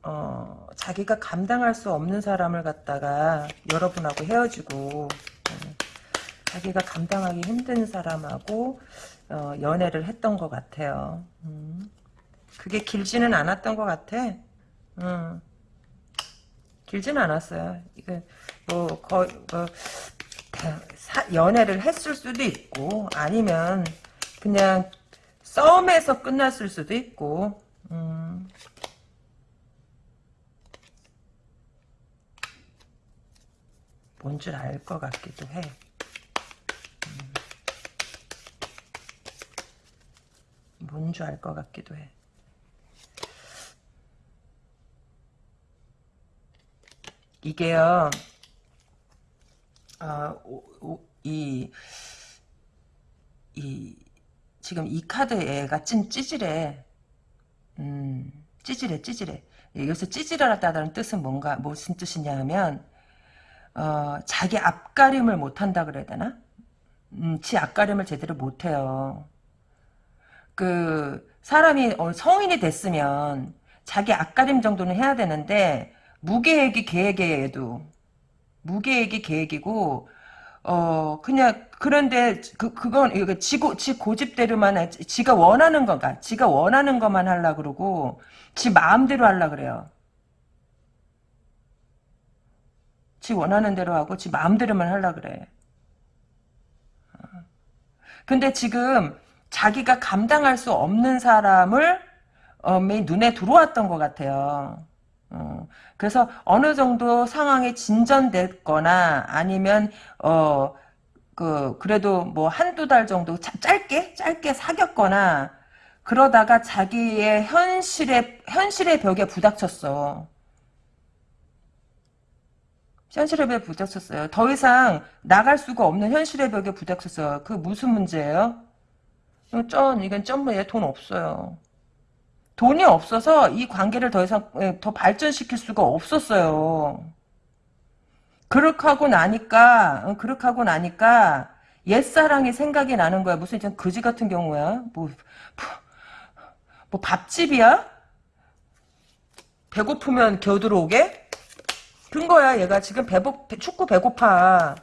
어, 자기가 감당할 수 없는 사람을 갖다가 여러분하고 헤어지고 어, 자기가 감당하기 힘든 사람하고 어, 연애를 했던 것 같아요. 음. 그게 길지는 않았던 것 같아. 음. 길지는 않았어요. 이게 뭐 거의 뭐, 사, 연애를 했을 수도 있고 아니면 그냥 썸에서 끝났을 수도 있고. 음. 뭔줄 알 것 같기도 해. 뭔 줄 알 것 같기도 해. 이게요, 아, 오, 오, 이, 이, 지금 이 카드 애가 찐 찌질해. 음, 찌질해, 찌질해. 여기서 찌질하다는 뜻은 뭔가, 무슨 뜻이냐 하면, 어, 자기 앞가림을 못한다 그래야 되나? 음, 지 앞가림을 제대로 못해요. 그 사람이 어, 성인이 됐으면 자기 앞가림 정도는 해야 되는데 무계획이 계획이에도 무계획이 계획이고 어 그냥 그런데 그 그건 이거 지고 지 고집대로만 하- 지가 원하는 거가 지가 원하는 것만 하려 그러고 지 마음대로 하려 그래요. 지 원하는 대로 하고 지 마음대로만 하려 그래. 근데 지금 자기가 감당할 수 없는 사람을 어, 눈에 들어왔던 것 같아요. 어, 그래서 어느 정도 상황이 진전됐거나 아니면 어, 그 그래도 뭐 한두 달 정도 자- 짧게 짧게 사귀었거나 그러다가 자기의 현실의 현실의 벽에 부닥쳤어. 현실의 벽에 부닥쳤어요. 더 이상 나갈 수가 없는 현실의 벽에 부닥쳤어요. 그 무슨 문제예요? 쩐, 이건 쩐뭐얘 돈 없어요. 돈이 없어서 이 관계를 더 이상 예, 더 발전시킬 수가 없었어요. 그렇게 하고 나니까 어, 그렇게 하고 나니까 옛사랑이 생각이 나는 거야. 무슨 좀 거지 같은 경우야. 뭐, 뭐 밥집이야? 배고프면 겨들어오게? 든 거야. 얘가 지금 배고 축구 배고파.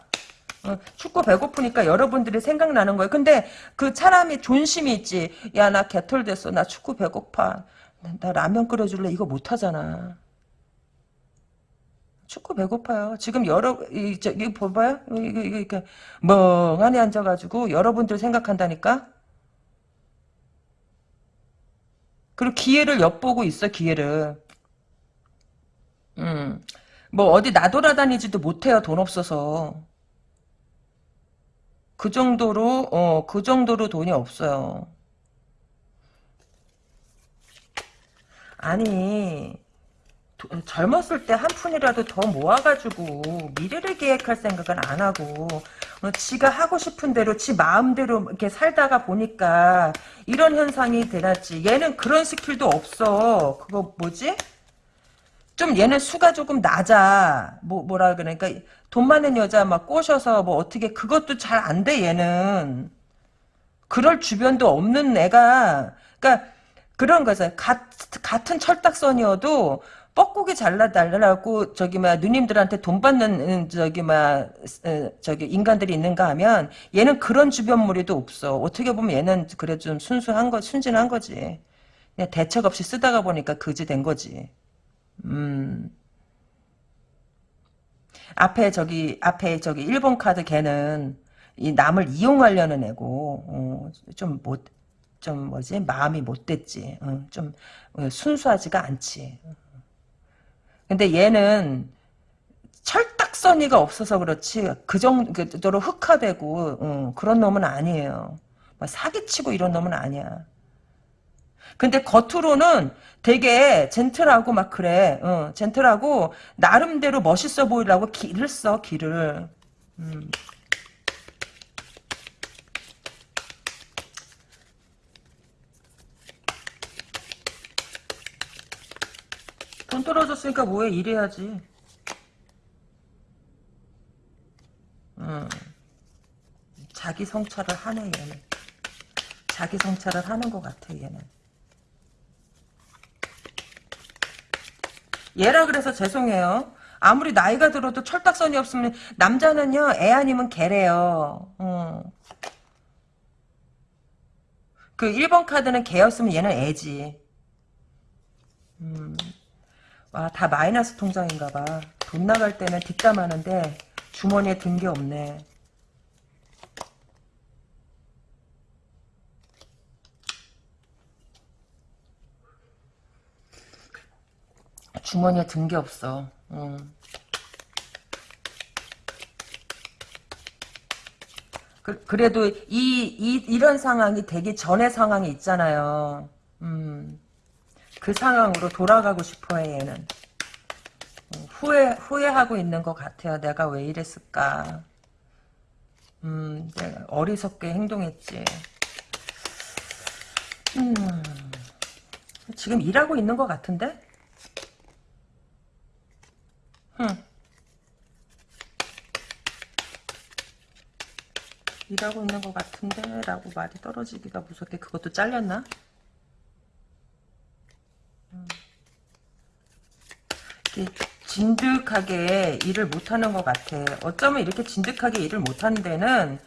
어, 축구 배고프니까 여러분들이 생각나는 거예요 근데 그 사람이 존심이 있지. 야 나 개털 됐어. 나 축구 배고파. 나, 나 라면 끓여줄래? 이거 못하잖아. 축구 배고파요. 지금 여러 이, 저, 이 봐봐요. 이거 이거 이렇게 멍하니 앉아가지고 여러분들 생각한다니까? 그리고 기회를 엿보고 있어 기회를. 음. 뭐 어디 나돌아다니지도 못해요 돈 없어서. 그 정도로 어 그 정도로 돈이 없어요. 아니 도- 젊었을 때 한 푼이라도 더 모아가지고 미래를 계획할 생각은 안 하고 어, 지가 하고 싶은 대로 지 마음대로 이렇게 살다가 보니까 이런 현상이 되났지. 얘는 그런 스킬도 없어. 그거 뭐지? 좀 얘는 수가 조금 낮아. 뭐 뭐라 그러니까 돈 많은 여자 막 꼬셔서 뭐 어떻게 그것도 잘 안 돼 얘는. 그럴 주변도 없는 애가 그러니까 그런 거죠. 같, 같은 철딱선이어도 뻐꾸기 잘라달라고 저기 막 누님들한테 돈 받는 음, 저기 막 어, 저기 인간들이 있는가 하면 얘는 그런 주변 무리도 없어. 어떻게 보면 얘는 그래 좀 순수한 거 순진한 거지. 그냥 대책 없이 쓰다가 보니까 그지 된 거지. 음. 앞에 저기 앞에 저기 일본 카드 걔는 이 남을 이용하려는 애고 어, 좀못 좀 뭐지? 마음이 못됐지. 어, 좀 어, 순수하지가 않지. 근데 얘는 철딱서니가 없어서 그렇지 그 정도로 흑화되고 어, 그런 놈은 아니에요. 막 사기치고 이런 놈은 아니야 근데 겉으로는 되게 젠틀하고 막 그래. 어, 젠틀하고 나름대로 멋있어 보이려고 기를 써 기를. 음. 돈 떨어졌으니까 뭐해 일해야지. 음. 자기 성찰을 하네 얘는. 자기 성찰을 하는 것 같아 얘는. 얘라 그래서 죄송해요. 아무리 나이가 들어도 철딱선이 없으면 남자는요 애 아니면 개래요. 어. 그 1번 카드는 개였으면 얘는 애지. 음. 와, 다 마이너스 통장인가 봐. 돈 나갈 때는 뒷담하는데 주머니에 든 게 없네. 주머니에 든 게 없어. 음. 그, 그래도 이, 이, 이런 상황이 되기 전의 상황이 있잖아요. 음. 그 상황으로 돌아가고 싶어 해, 얘는. 음, 후회, 후회하고 있는 것 같아요. 내가 왜 이랬을까. 음, 내가 어리석게 행동했지. 음. 지금 일하고 있는 것 같은데? 흠. 일하고 있는 것 같은데 라고 말이 떨어지기가 무섭게 그것도 잘렸나? 음. 진득하게 일을 못하는 것 같아. 어쩌면 이렇게 진득하게 일을 못하는 데는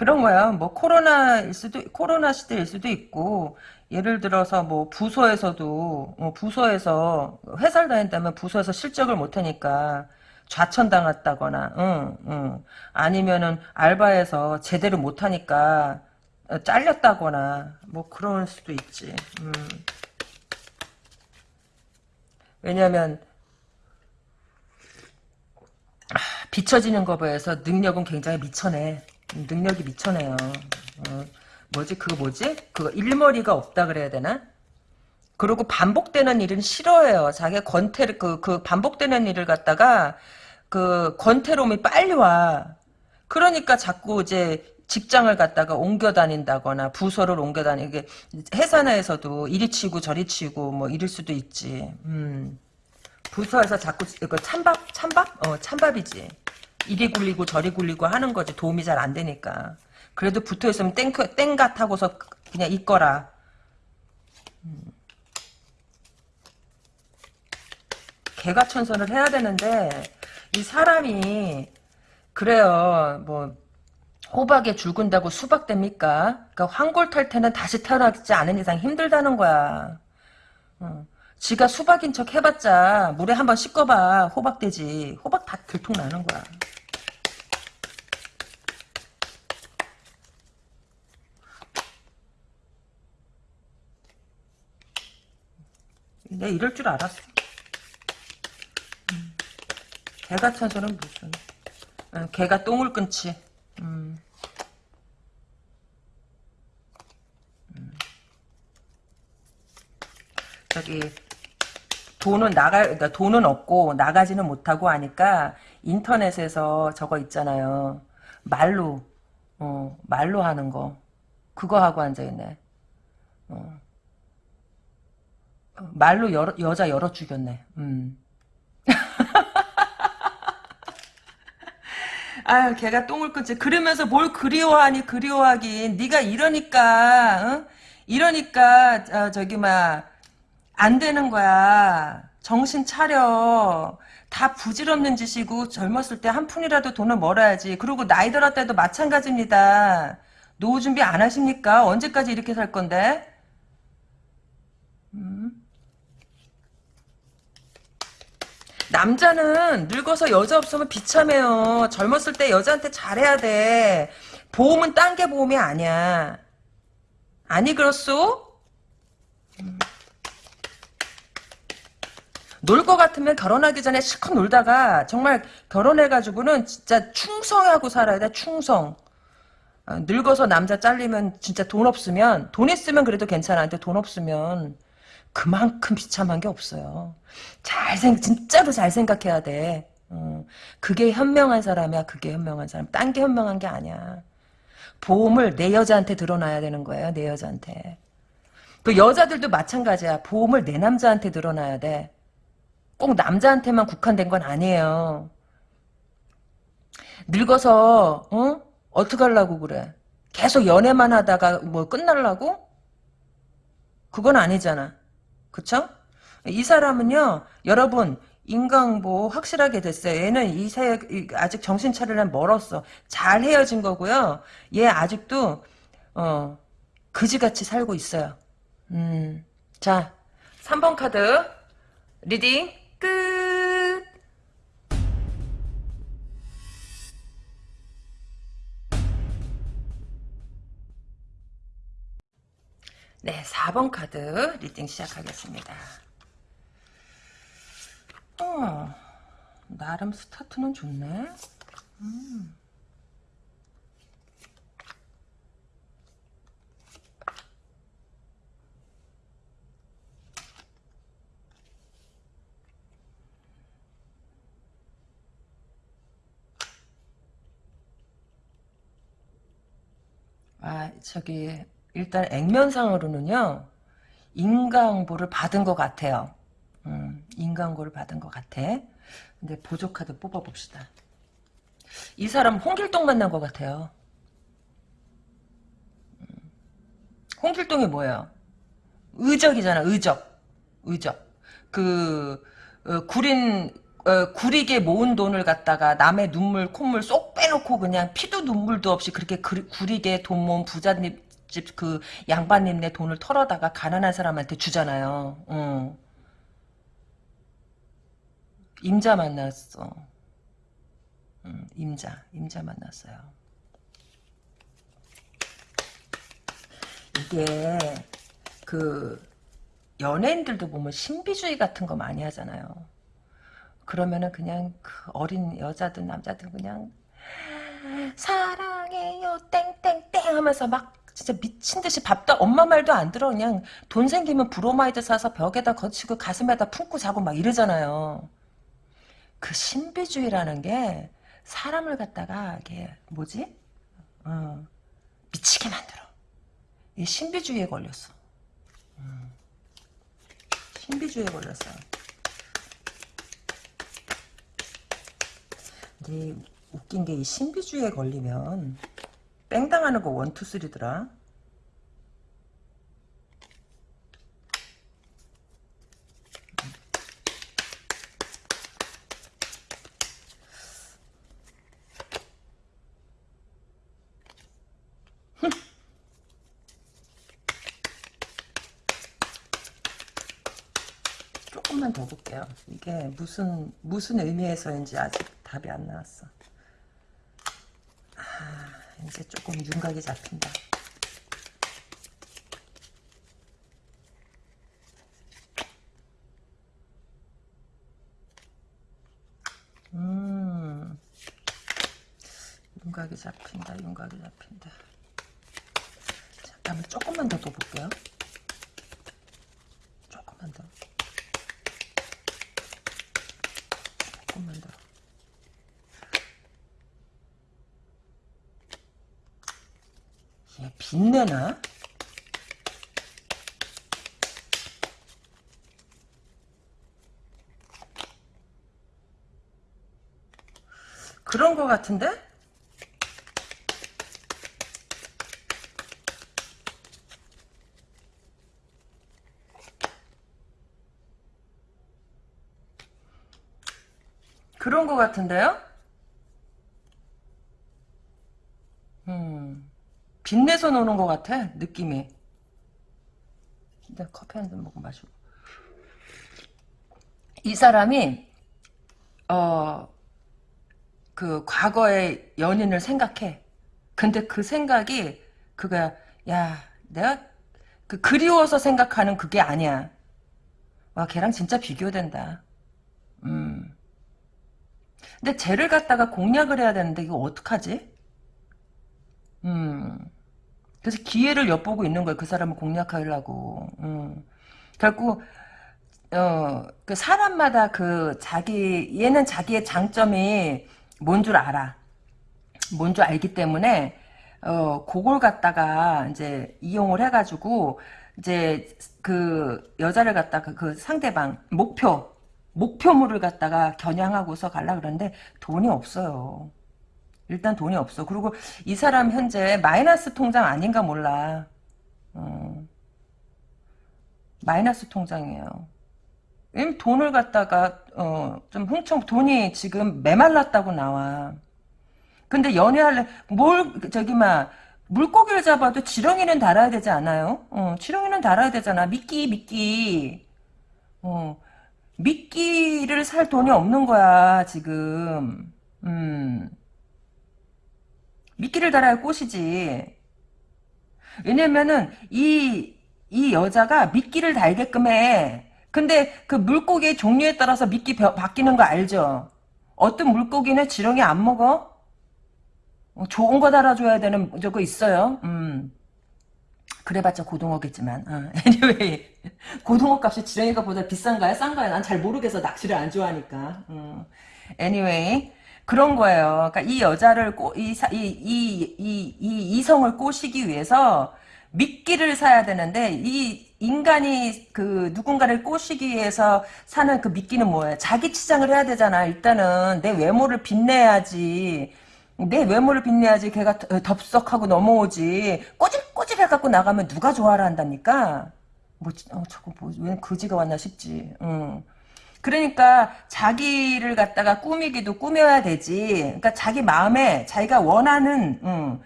그런 거야. 뭐 코로나일 수도 코로나 시대일 수도 있고 예를 들어서 뭐 부서에서도 어, 부서에서 회사를 다닌다면 부서에서 실적을 못하니까 좌천당했다거나, 응, 응. 아니면은 알바에서 제대로 못하니까 어, 잘렸다거나 뭐 그럴 수도 있지. 음. 왜냐면 아, 비춰지는 거 봐서 능력은 굉장히 미쳐내. 능력이 미쳐내요. 어, 뭐지 그거 뭐지? 그거 일머리가 없다 그래야 되나? 그리고 반복되는 일은 싫어해요. 자기가 권태를 그, 그 반복되는 일을 갖다가 그 권태로움이 빨리 와. 그러니까 자꾸 이제 직장을 갖다가 옮겨 다닌다거나 부서를 옮겨 다니게 회사 내에서도 이리 치고 저리 치고 뭐 이럴 수도 있지. 음. 부서에서 자꾸 그 찬밥 찬밥 어 찬밥이지. 이리 굴리고 저리 굴리고 하는 거지 도움이 잘 안 되니까. 그래도 붙어 있으면 땡 땡가 타고서 그냥 있거라. 음. 개가 천선을 해야 되는데 이 사람이 그래요. 뭐 호박에 죽은다고 수박 됩니까? 그러니까 황골 탈 때는 다시 태어나지 않은 이상 힘들다는 거야. 어. 지가 수박인 척 해봤자 물에 한번 씻어봐 호박 되지. 호박 다 들통 나는 거야. 내 이럴 줄 알았어. 음. 개가 천선은 무슨 음, 개가 똥을 끊지. 음. 음. 저기 돈은 나가 그러니까 돈은 없고 나가지는 못하고 하니까 인터넷에서 저거 있잖아요. 말로 어, 말로 하는 거 그거 하고 앉아 있네. 어. 말로 여, 여자 열어 죽였네. 음. 아유 걔가 똥을 끊지 그러면서 뭘 그리워하니 그리워하긴 네가 이러니까 어? 이러니까 어, 저기 막 안 되는 거야 정신 차려 다 부질없는 짓이고 젊었을 때 한 푼이라도 돈을 벌어야지 그리고 나이 들었 때도 마찬가지입니다 노후 준비 안 하십니까 언제까지 이렇게 살 건데 음. 남자는 늙어서 여자 없으면 비참해요. 젊었을 때 여자한테 잘해야 돼. 보험은 딴 게 보험이 아니야. 아니 그렇소? 놀 것 같으면 결혼하기 전에 실컷 놀다가 정말 결혼해가지고는 진짜 충성하고 살아야 돼. 충성. 아, 늙어서 남자 잘리면 진짜 돈 없으면 돈 있으면 그래도 괜찮아. 근데 돈 없으면 그만큼 비참한 게 없어요. 잘 생, 진짜로 잘 생각해야 돼. 어, 그게 현명한 사람이야. 그게 현명한 사람. 딴 게 현명한 게 아니야. 보험을 내 여자한테 들어놔야 되는 거예요. 내 여자한테. 그 여자들도 마찬가지야. 보험을 내 남자한테 들어놔야 돼. 꼭 남자한테만 국한된 건 아니에요. 늙어서 어? 어떻게 하려고 그래? 계속 연애만 하다가 뭐 끝날라고? 그건 아니잖아. 그쵸? 이 사람은요, 여러분, 인강보 확실하게 됐어요. 얘는 이 사회, 아직 정신 차리려면 멀었어. 잘 헤어진 거고요. 얘 아직도, 어, 그지같이 살고 있어요. 음, 자, 3번 카드, 리딩, 끝! 네, 4번 카드 리딩 시작하겠습니다. 어, 나름 스타트는 좋네. 음. 아, 저기, 일단 액면상으로는요, 인강보를 받은 것 같아요. 음, 인강고를 받은 것 같아. 근데 보조카드 뽑아봅시다. 이 사람 홍길동 만난 것 같아요. 음, 홍길동이 뭐예요? 의적이잖아, 의적. 의적. 그, 어, 구린, 어, 구리게 모은 돈을 갖다가 남의 눈물, 콧물 쏙 빼놓고 그냥 피도 눈물도 없이 그렇게 그, 구리게 돈 모은 부자님 집 그 양반님네 돈을 털어다가 가난한 사람한테 주잖아요. 응. 임자 만났어. 응, 임자, 임자 만났어요. 이게 그 연예인들도 보면 신비주의 같은 거 많이 하잖아요. 그러면은 그냥 그 어린 여자든 남자든 그냥 사랑해요 땡땡땡 하면서 막 진짜 미친 듯이 밥도 엄마 말도 안 들어 그냥 돈 생기면 브로마이드 사서 벽에다 거치고 가슴에다 품고 자고 막 이러잖아요. 그 신비주의라는 게 사람을 갖다가 이게 뭐지? 어, 미치게 만들어. 이 신비주의에 걸렸어. 음. 신비주의에 걸렸어. 근데 웃긴 게 이 신비주의에 걸리면 뺑당하는 거 원투 쓰리더라. 조금만 더 볼게요. 이게 무슨 무슨 의미에서인지 아직 답이 안 나왔어. 아, 이제 조금 윤곽이 잡힌다. 음, 윤곽이 잡힌다. 윤곽이 잡힌다. 잠깐만 조금만 더 둬볼게요. 조금만 더. 조금만 더. 얘 빛내나? 그런 거 같은데? 그런 거 같은데요? 빛내서 노는 것 같아, 느낌이. 근데 커피 한 잔 먹고 마시고. 이 사람이, 어, 그, 과거의 연인을 생각해. 근데 그 생각이, 그거야, 야, 내가, 그, 그리워서 생각하는 그게 아니야. 와, 걔랑 진짜 비교된다. 음. 근데 쟤를 갖다가 공략을 해야 되는데 이거 어떡하지? 음. 그래서 기회를 엿보고 있는 거예요. 그 사람을 공략하려고. 음. 결국 어, 그 사람마다 그 자기 얘는 자기의 장점이 뭔 줄 알아. 뭔 줄 알기 때문에 어, 그걸 갖다가 이제 이용을 해 가지고 이제 그 여자를 갖다가 그 상대방 목표 목표물을 갖다가 겨냥하고서 갈라 그러는데 돈이 없어요. 일단 돈이 없어. 그리고 이 사람 현재 마이너스 통장 아닌가 몰라. 어. 마이너스 통장이에요. 돈을 갖다가 어, 좀 흥청 돈이 지금 메말랐다고 나와. 근데 연애할래 뭘 저기 막 물고기를 잡아도 지렁이는 달아야 되지 않아요? 어, 지렁이는 달아야 되잖아. 미끼 미끼. 어, 미끼를 살 돈이 없는 거야, 지금. 음. 미끼를 달아야 꽃이지. 왜냐면은, 이, 이 여자가 미끼를 달게끔 해. 근데 그 물고기의 종류에 따라서 미끼 바뀌는 거 알죠? 어떤 물고기는 지렁이 안 먹어? 어, 좋은 거 달아줘야 되는 저거 있어요. 음. 그래봤자 고등어겠지만 어. anyway 고등어 값이 지렁이가 보다 비싼가요? 싼가요? 난 잘 모르겠어 낚시를 안 좋아하니까 어. anyway 그런 거예요. 그러니까 이 여자를 꼬, 이, 이, 이, 이, 이 이성을 꼬시기 위해서 미끼를 사야 되는데 이 인간이 그 누군가를 꼬시기 위해서 사는 그 미끼는 뭐예요? 자기 치장을 해야 되잖아. 일단은 내 외모를 빛내야지. 내 외모를 빛내야지 걔가 덥석하고 넘어오지. 꼬질꼬질 차를 갖고 나가면 누가 좋아라 한답니까? 뭐, 어, 저거 뭐, 왜 거지가 왔나 싶지. 응. 그러니까 자기를 갖다가 꾸미기도 꾸며야 되지. 그러니까 자기 마음에 자기가 원하는 음,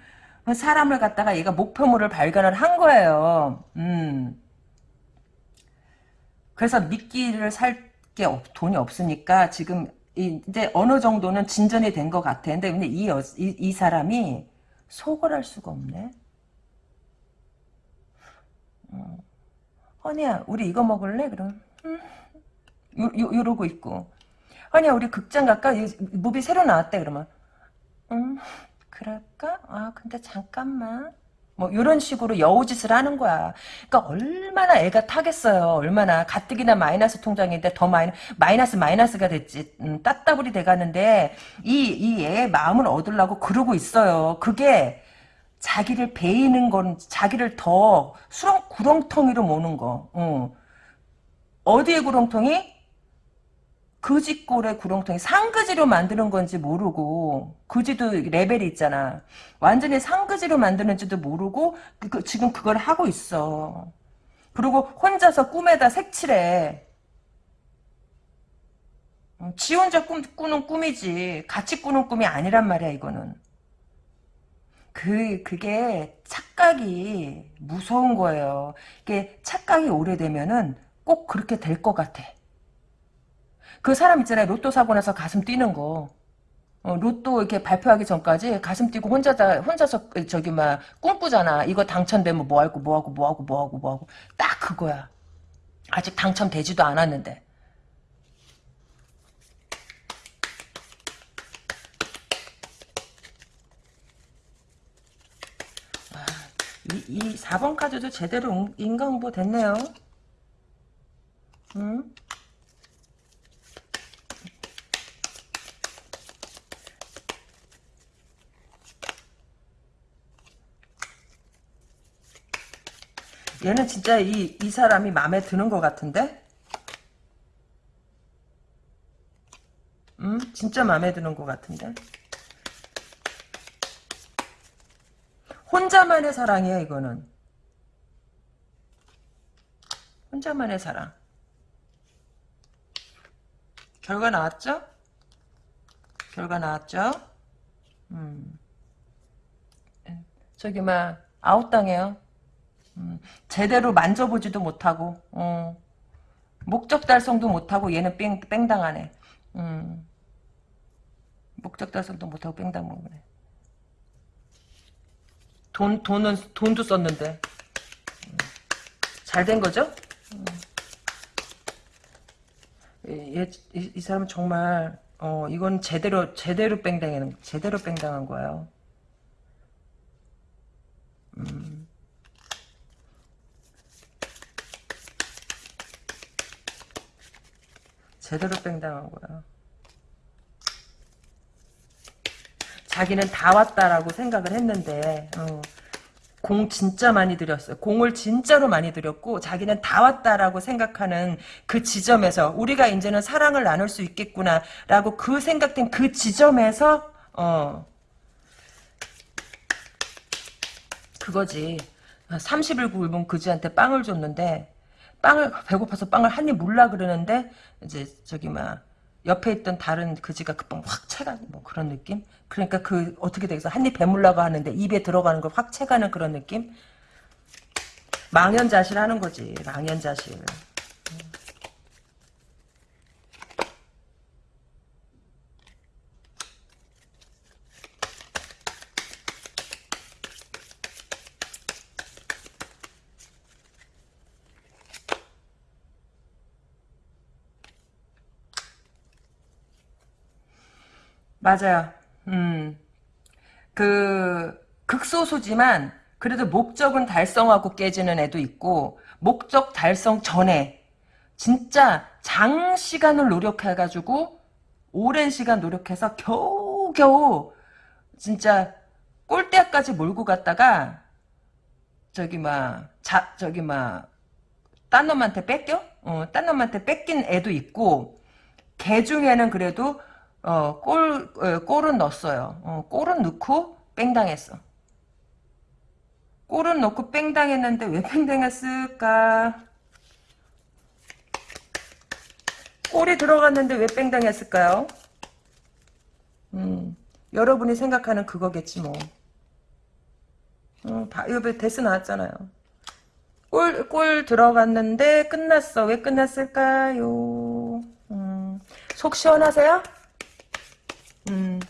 사람을 갖다가 얘가 목표물을 발견을 한 거예요. 음. 그래서 미끼를 살 게 돈이 없으니까 지금 이제 어느 정도는 진전이 된 것 같아. 근데, 근데 이, 여, 이, 이 사람이 속을 할 수가 없네. 어. 허니야, 우리 이거 먹을래? 그럼. 음. 요, 요, 이러고 있고. 아니야, 우리 극장 갈까? 무비 새로 나왔대, 그러면. 음, 그럴까? 아, 근데 잠깐만. 뭐, 이런 식으로 여우짓을 하는 거야. 그러니까 얼마나 애가 타겠어요. 얼마나. 가뜩이나 마이너스 통장인데 더 마이너, 마이너스 마이너스가 됐지. 음, 따따블이 돼가는데, 이, 이 애의 마음을 얻으려고 그러고 있어요. 그게, 자기를 베이는 건, 자기를 더 수렁, 구렁텅이로 모는 거. 어. 어디에 구렁텅이? 그지꼴의 구렁텅이 상그지로 만드는 건지 모르고 그지도 레벨이 있잖아. 완전히 상그지로 만드는지도 모르고 그, 그, 지금 그걸 하고 있어. 그리고 혼자서 꿈에다 색칠해. 어, 지 혼자 꿈, 꾸는 꿈이지 같이 꾸는 꿈이 아니란 말이야 이거는. 그 그게 착각이 무서운 거예요. 이게 착각이 오래되면은 꼭 그렇게 될 것 같아. 그 사람 있잖아요. 로또 사고 나서 가슴 뛰는 거. 어, 로또 이렇게 발표하기 전까지 가슴 뛰고 혼자다 혼자서 저기 막 꿈꾸잖아. 이거 당첨되면 뭐 하고 뭐 하고 뭐 하고 뭐 하고 뭐 하고 딱 그거야. 아직 당첨되지도 않았는데. 아, 이, 이 4번 카드도 제대로 인강보 됐네요. 응? 얘는 진짜 이, 이 사람이 마음에 드는 것 같은데? 음, 진짜 마음에 드는 것 같은데? 혼자만의 사랑이야, 이거는. 혼자만의 사랑. 결과 나왔죠? 결과 나왔죠? 음. 저기, 막, 아웃당해요. 음, 제대로 만져보지도 못하고 어, 목적 달성도 못하고 얘는 뺑, 뺑당하네 음, 목적 달성도 못하고 뺑당하네 돈, 돈은 돈도 썼는데 음, 잘된 거죠? 음. 얘, 이, 이 사람은 정말 어 이건 제대로 제대로 뺑당하는 제대로 뺑당한 거예요. 음. 제대로 뺑당한 거야. 자기는 다 왔다라고 생각을 했는데 어, 공 진짜 많이 들였어요. 공을 진짜로 많이 들였고 자기는 다 왔다라고 생각하는 그 지점에서 우리가 이제는 사랑을 나눌 수 있겠구나라고 그 생각된 그 지점에서 어 그거지. 30일 굶은 그지한테 빵을 줬는데 빵을 배고파서 빵을 한 입 물라 그러는데 이제 저기 막 옆에 있던 다른 그지가 그 빵 확 채가는 뭐 그런 느낌? 그러니까 그 어떻게 되겠어? 한 입 배물라고 하는데 입에 들어가는 걸 확 채가는 그런 느낌? 망연자실 하는 거지. 망연자실. 맞아요. 음. 그, 극소수지만, 그래도 목적은 달성하고 깨지는 애도 있고, 목적 달성 전에, 진짜 장시간을 노력해가지고, 오랜 시간 노력해서 겨우겨우, 진짜, 꼴대까지 몰고 갔다가, 저기, 막, 자, 저기, 막, 딴 놈한테 뺏겨? 어, 딴 놈한테 뺏긴 애도 있고, 개 중에는 그래도, 어, 골, 어, 골은 넣었어요. 어, 골은 넣고 뺑당했어. 골은 넣고 뺑 당했는데 왜 뺑 당했을까? 골이 들어갔는데 왜 뺑 당했을까요? 음, 여러분이 생각하는 그거겠지 뭐. 음, 바, 이거 데스 나왔잖아요. 골, 골 들어갔는데 끝났어. 왜 끝났을까요? 음, 속 시원하세요? 음,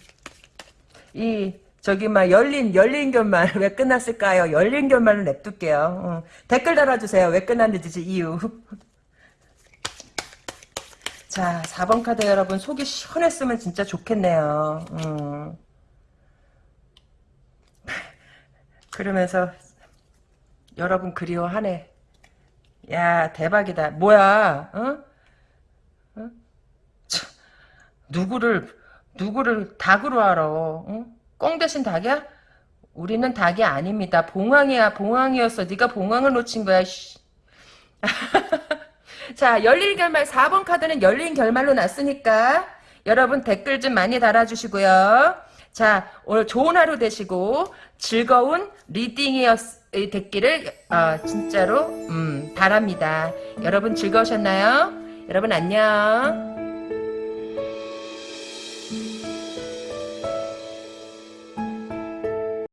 이, 저기, 막, 열린, 열린 결말, 왜 끝났을까요? 열린 결말을 냅둘게요. 어. 댓글 달아주세요. 왜 끝났는지, 이유. 자, 4번 카드 여러분, 속이 시원했으면 진짜 좋겠네요. 음. 그러면서, 여러분 그리워하네. 야, 대박이다. 뭐야, 어? 어? 참, 누구를, 누구를 닭으로 알아, 어? 꽁 대신 닭이야? 우리는 닭이 아닙니다. 봉황이야, 봉황이었어. 네가 봉황을 놓친 거야, 씨. 자, 열린 결말 4번 카드는 열린 결말로 났으니까 여러분 댓글 좀 많이 달아주시고요. 자, 오늘 좋은 하루 되시고 즐거운 리딩이었 됐기를 어, 진짜로 음, 바랍니다. 여러분 즐거우셨나요? 여러분 안녕.